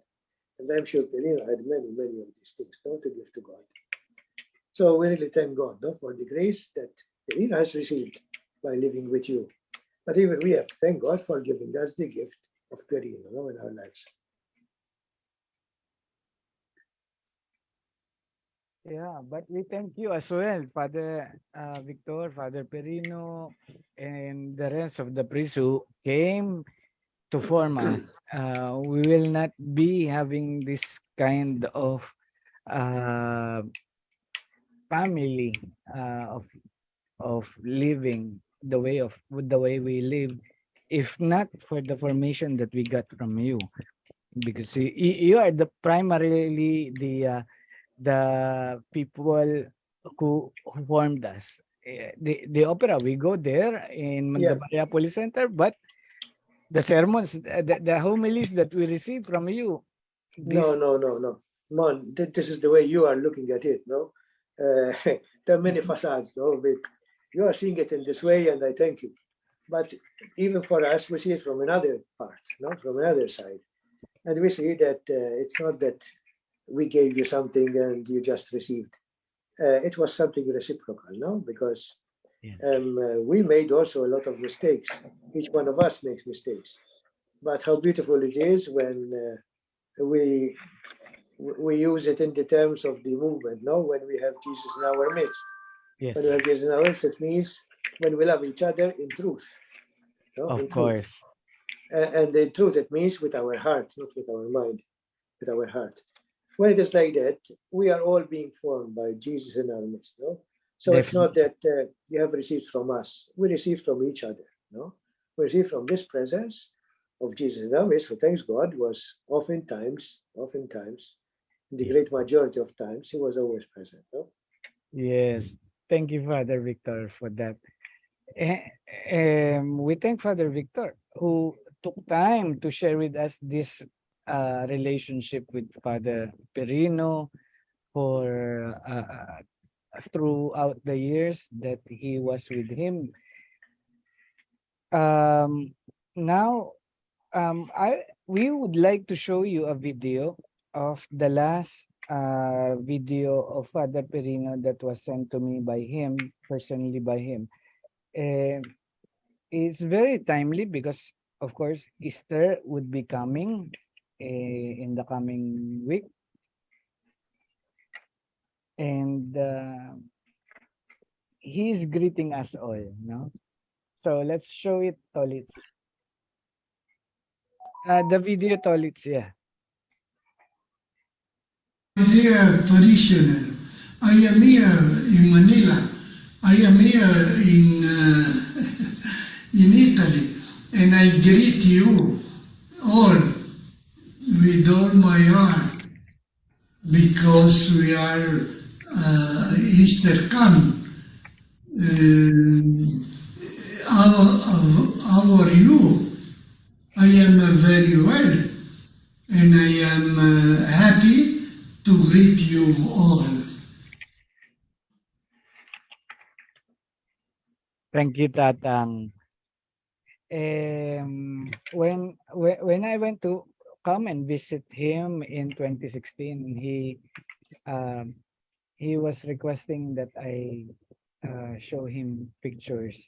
And I'm sure Pelina had many, many of these things no, to give to God. So we really thank God no, for the grace that Pelina has received by living with you. But even we have to thank God for giving us the gift of Perino no, in our lives. Yeah, but we thank you as well, Father uh, Victor, Father Perino, and the rest of the priests who came to form us. Uh, we will not be having this kind of uh, family uh, of of living the way of with the way we live, if not for the formation that we got from you, because you, you are the primarily the uh, the people who, formed us. Eh, The, the opera, we go there in Yeah. Police Center, but the sermons, the, the homilies that we receive from you. No, no, no, no. Mon, th- this is the way you are looking at it, no? Uh, there are many facades, no? But you are seeing it in this way, and I thank you. But even for us, we see it from another part, no? From another side. And we see that uh, it's not that we gave you something and you just received. Uh, it was something reciprocal, no? Because um, uh, we made also a lot of mistakes. Each one of us makes mistakes. But how beautiful it is when uh, we we use it in the terms of the movement, no? When we have Jesus in our midst. Yes, When we have Jesus in our midst, it means when we love each other in truth. no? of In course. A- And the truth, it means with our heart, not with our mind, with our heart. When it is like that, we are all being formed by Jesus in our midst. No? So it's not that uh, you have received from us, we receive from each other. No? We receive from this presence of Jesus in our midst, for thanks God, was oftentimes, oftentimes, in the great majority of times, he was always present. No? Yes, thank you, Father Victor, for that. Um, we thank Father Victor who took time to share with us this uh, relationship with Father Perino for uh, throughout the years that he was with him. Um, now, um, I we would like to show you a video of the last uh, video of Father Perino that was sent to me by him, personally by him. Eh, it's very timely because, of course, Easter would be coming in the coming week. And uh, he's greeting us all, no? So let's show it, Tolitz. Uh, the video, Tolitz, yeah. Dear parishioner, I am here in Manila. I am here in uh, in Italy, and I greet you all with all my heart because we are uh, Easter coming. Um, how, how, are you? I am uh, very well, and I am uh, happy to greet you all. Thank you, Tatang. Um, when when I went to come and visit him in 2016, he um, he was requesting that I uh, show him pictures.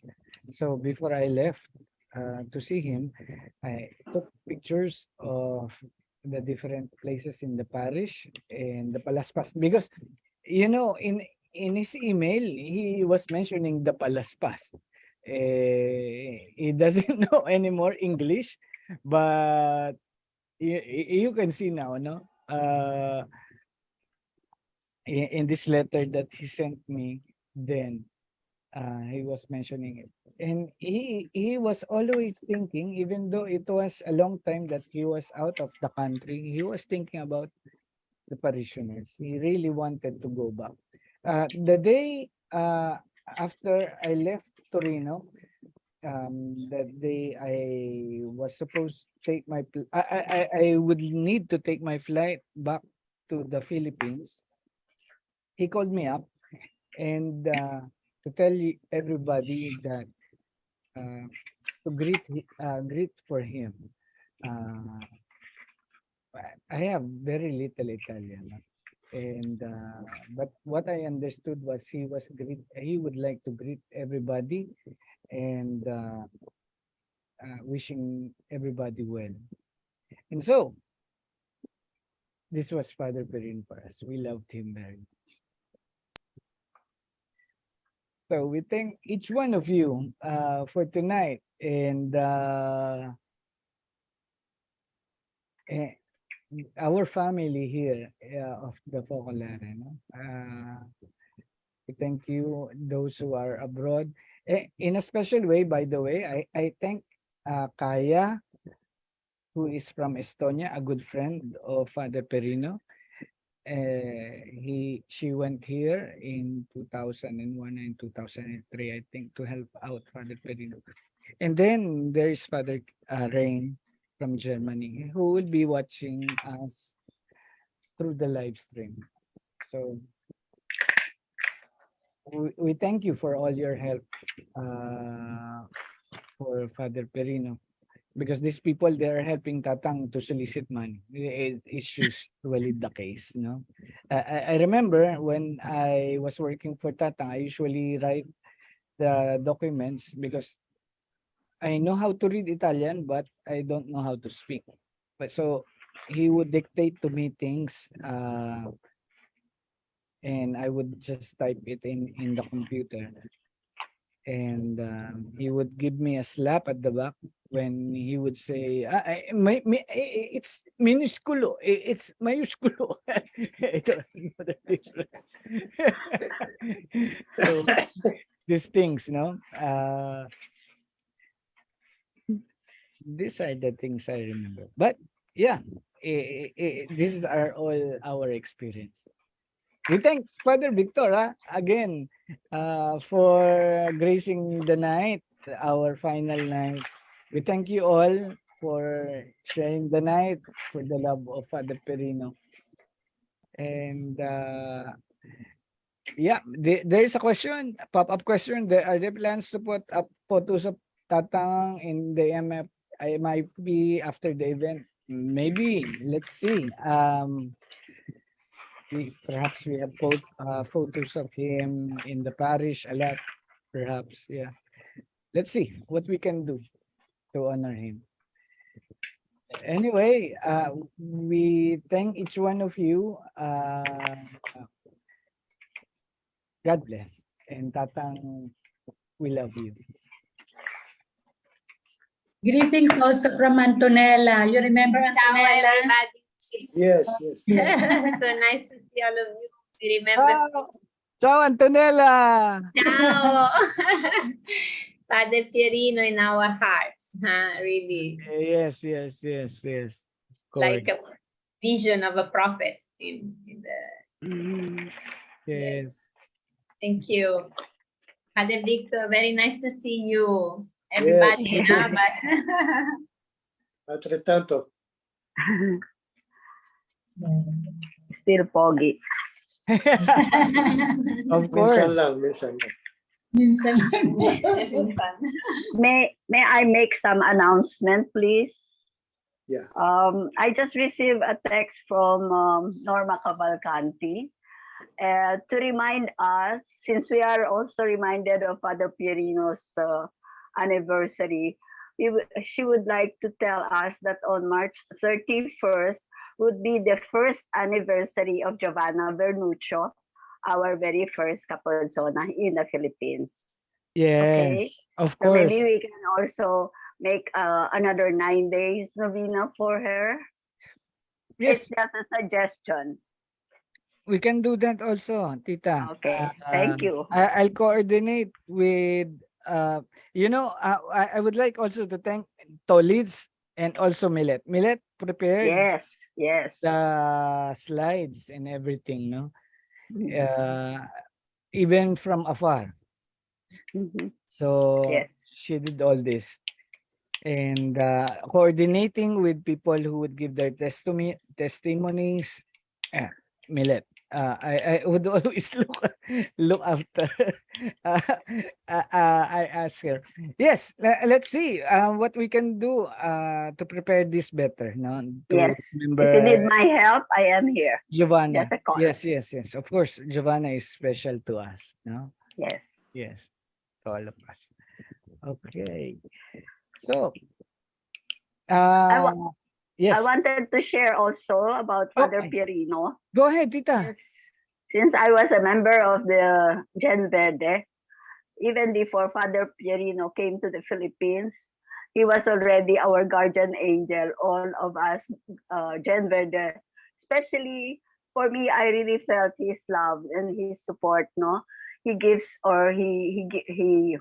So before I left uh, to see him, I took pictures of the different places in the parish and the Palaspas because you know in in his email he was mentioning the Palaspas. Eh, he doesn't know anymore English, but you, you can see now, no? Uh, in, this letter that he sent me, then uh, he was mentioning it. And he he was always thinking, even though it was a long time that he was out of the country, he was thinking about the parishioners. He really wanted to go back. Uh, the day uh, after I left Torino, um, that day I was supposed to take my, I, I, I- would need to take my flight back to the Philippines. He called me up and uh, to tell everybody that uh, to greet uh, greet for him. Uh, I- have very little Italian, and uh, but what I understood was he was greet. He would like to greet everybody, and uh, uh, wishing everybody well. And so, this was Father Perin for us. We loved him very much. So we thank each one of you uh, for tonight, and uh, eh, our family here uh, of the Focolare. No? Uh, thank you, those who are abroad. Eh, in a special way, by the way, I, I thank uh, Kaya, who is from Estonia, a good friend of Father Perino. Uh, he she went here in 2001 and 2003, I think, to help out Father Perino. And then there is Father uh, Rain from Germany, who will be watching us through the live stream. So we, thank you for all your help uh, for Father Perino because these people they are helping Tatang to solicit money. It is usually the case, no. I, I I remember when I was working for Tatang, I usually write the documents because I know how to read Italian, but I don't know how to speak. But so he would dictate to me things uh, and I would just type it in in the computer. And um, he would give me a slap at the back when he would say, ah, I, may, may, eh, eh, it's minusculo, eh, it's mayusculo. I don't know the difference. so these things, no? Uh, these are the things I remember. But yeah, eh, eh, eh, these are all our experience. We thank Father Victor ah, again uh, for gracing the night, our final night. We thank you all for sharing the night, for the love of Father Perino. And uh, yeah, the- there is a question, pop-up question. There are there plans to put up photos of Tatang in the MF, MIP after the event? Maybe, let's see. Um, we, perhaps we have photo, uh, photos of him in the parish a lot, perhaps, yeah. Let's see what we can do to honor him. Anyway, uh, we thank each one of you. Uh, God bless. And Tatang, we love you. Greetings also from Antonella. You remember Ciao, Antonella? Everybody. Yes, yes. so nice to see all of you. We remember. Ciao, Ciao Antonella. Ciao. Father Pierino in our hearts, huh? Really, Yes, yes, yes, yes. like Correct. a vision of a prophet in, in the. Mm-hmm. Yes. Thank you. Father Victor, very nice to see you. Everybody, Yes. huh? But Altrettanto. Still foggy. Of course. Minsan lang, minsan lang. Minsan May may I make some announcement, please? Yeah. Um, I just received a text from um, Norma Cavalcanti uh, to remind us, since we are also reminded of Father Pierino's uh, anniversary, we she would like to tell us that on March 31st would be the first anniversary of Giovanna Vernuccio, our very first Capozona in the Philippines. Yes, of So course. maybe we can also make uh, another nine days novena for her. Yes. It's just a suggestion. We can do that also, Tita. Okay, thank Um, you. I, I'll coordinate with, uh, you know, uh, I, I would like also to thank Tolids and also Millet. Millet prepared Yes, yes. the slides and everything, no? Mhm. Uh, even from afar. Mhm. So Yes. she did all this. And uh, coordinating with people who would give their testimony testimonies. Ah, Millet. Uh, I, I would always look look after. uh, uh, uh, I ask her. Yes, le- let's see uh, what we can do uh, to prepare this better. No, to Yes. remember If you need my help, I am here. Giovanna. Yes, yes, yes. Of course, Giovanna is special to us. No. Yes. Yes, to all of us. Okay. So, I, uh, yes, I wanted to share also about Father Okay. Pierino. go ahead, Tita. Since I was a member of the Gen Verde, even before Father Pierino came to the Philippines, he was already our guardian angel. All of us, uh, Gen Verde, especially for me, I really felt his love and his support. No, he gives or he he he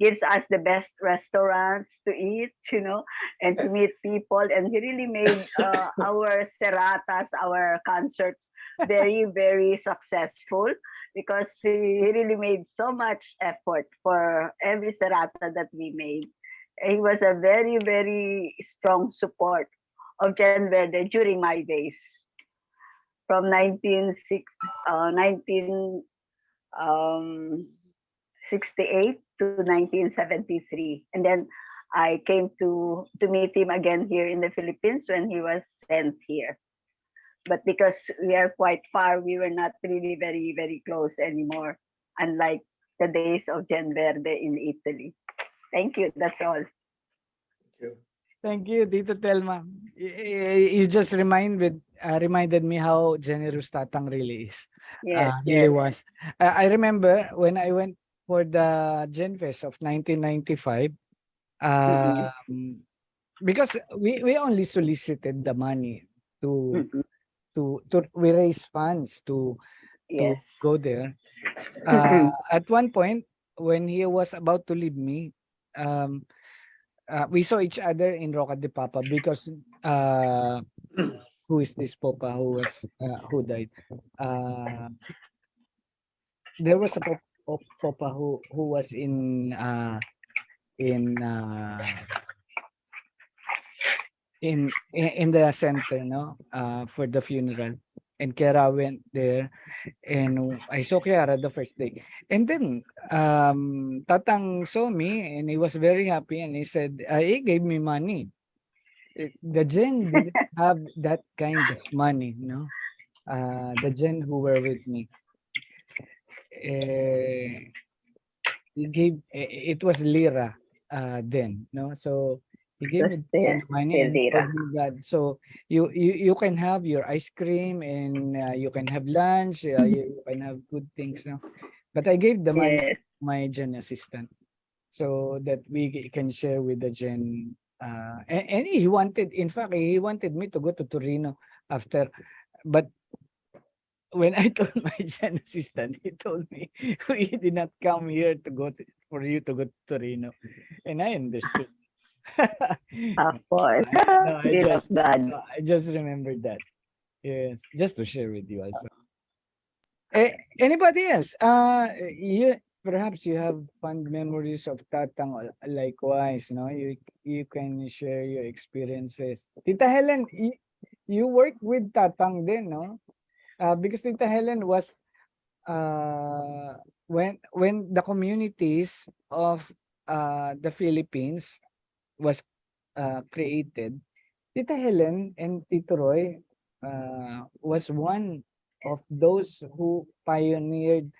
gives us the best restaurants to eat, you know, and to meet people. And he really made uh, our seratas, our concerts, very, very successful because he really made so much effort for every serata that we made. He was a very, very strong support of Gen Verde during my days from 1960, uh, 19, um, 68 to 1973. And then I came to, to meet him again here in the Philippines when he was sent here. But because we are quite far, we were not really very, very close anymore, unlike the days of Gen Verde in Italy. Thank you. That's all. Thank you, Tita Telma. Y- y- You just remind with uh, reminded me how generous Tatang really is. Yes, uh, really yes. was. Uh, I remember when I went for the Gen Fest of 1995, um, because we, we only solicited the money to to to we raise funds to to Yes. go there. Uh, at one point, when he was about to leave me, um, uh, we saw each other in Roca de Papa because uh, who is this Papa who was uh, who died? Uh, there was a pop, pop, Papa who who was in uh, in uh, in in the center, no, uh, for the funeral. And Chiara went there, and I saw Chiara the first day. And then um, Tatang saw me, and he was very happy, and he said, uh, he gave me money. The gen didn't have that kind of money, no. Uh, the gen who were with me. Eh, he gave eh, it was lira uh then no so he gave was me still- the money still and told lira. so you you you can have your ice cream and uh, you can have lunch uh, you, can have good things no but i gave the money Yes. my gen assistant so that we can share with the gen uh and, and he wanted in fact he wanted me to go to torino after but when I told my gen assistant, he told me we did not come here to go to, for you to go to Torino, and I understood. Of course. No, I just, no, I just remembered that. Yes, just to share with you also. Eh, anybody else? Uh, you perhaps you have fond memories of Tatang likewise, no? You you can share your experiences. Tita Helen, you, you work with Tatang then, no? Uh, because Tita Helen was uh when when the communities of uh the Philippines was uh created, Tita Helen and Tito Roy uh was one of those who pioneered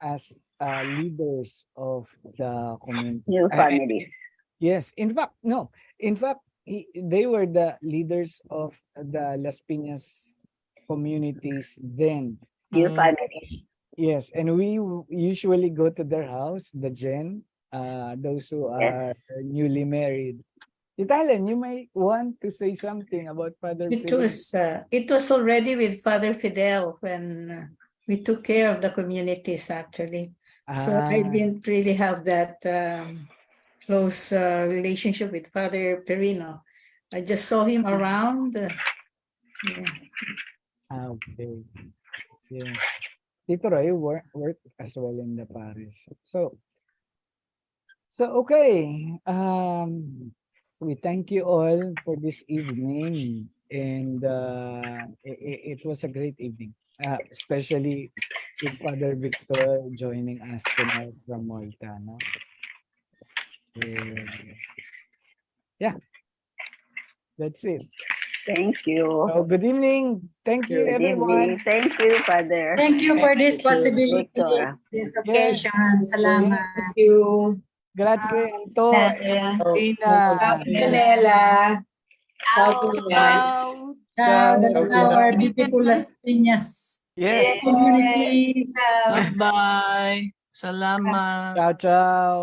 as uh, leaders of the community. New families. Yes, in fact, no. In fact, he, they were the leaders of the Las Piñas communities then. New families. Yes, and we usually go to their house, the Gen, uh, those who are Yes. newly married. Tita Helen, you may want to say something about Father It Philip. was, uh, it was already with Father Fidel when uh, we took care of the communities actually. So I Ah. didn't really have that um, close uh, relationship with Father Perino. I just saw him around. uh, yeah. Ah, okay. Yeah. Tito Roy work, work as well in the parish. So, so okay. Um, we thank you all for this evening, and uh, it, it was a great evening, uh, especially with Father Victor joining us tonight from Malta. No? Yeah, that's it. Thank you. So good evening. Thank you, Good everyone. evening. Thank you, Father. Thank you for this Thank possibility, Victor. this occasion. Salamat. Thank you. Grazie, Anto. Grazie. Rina. Ciao, Pinela. Ciao, Pinela. Ciao, Ciao. that's our beautiful Las Piñas Yes. community. Ciao. Bye-bye. Salamat. Ciao, ciao.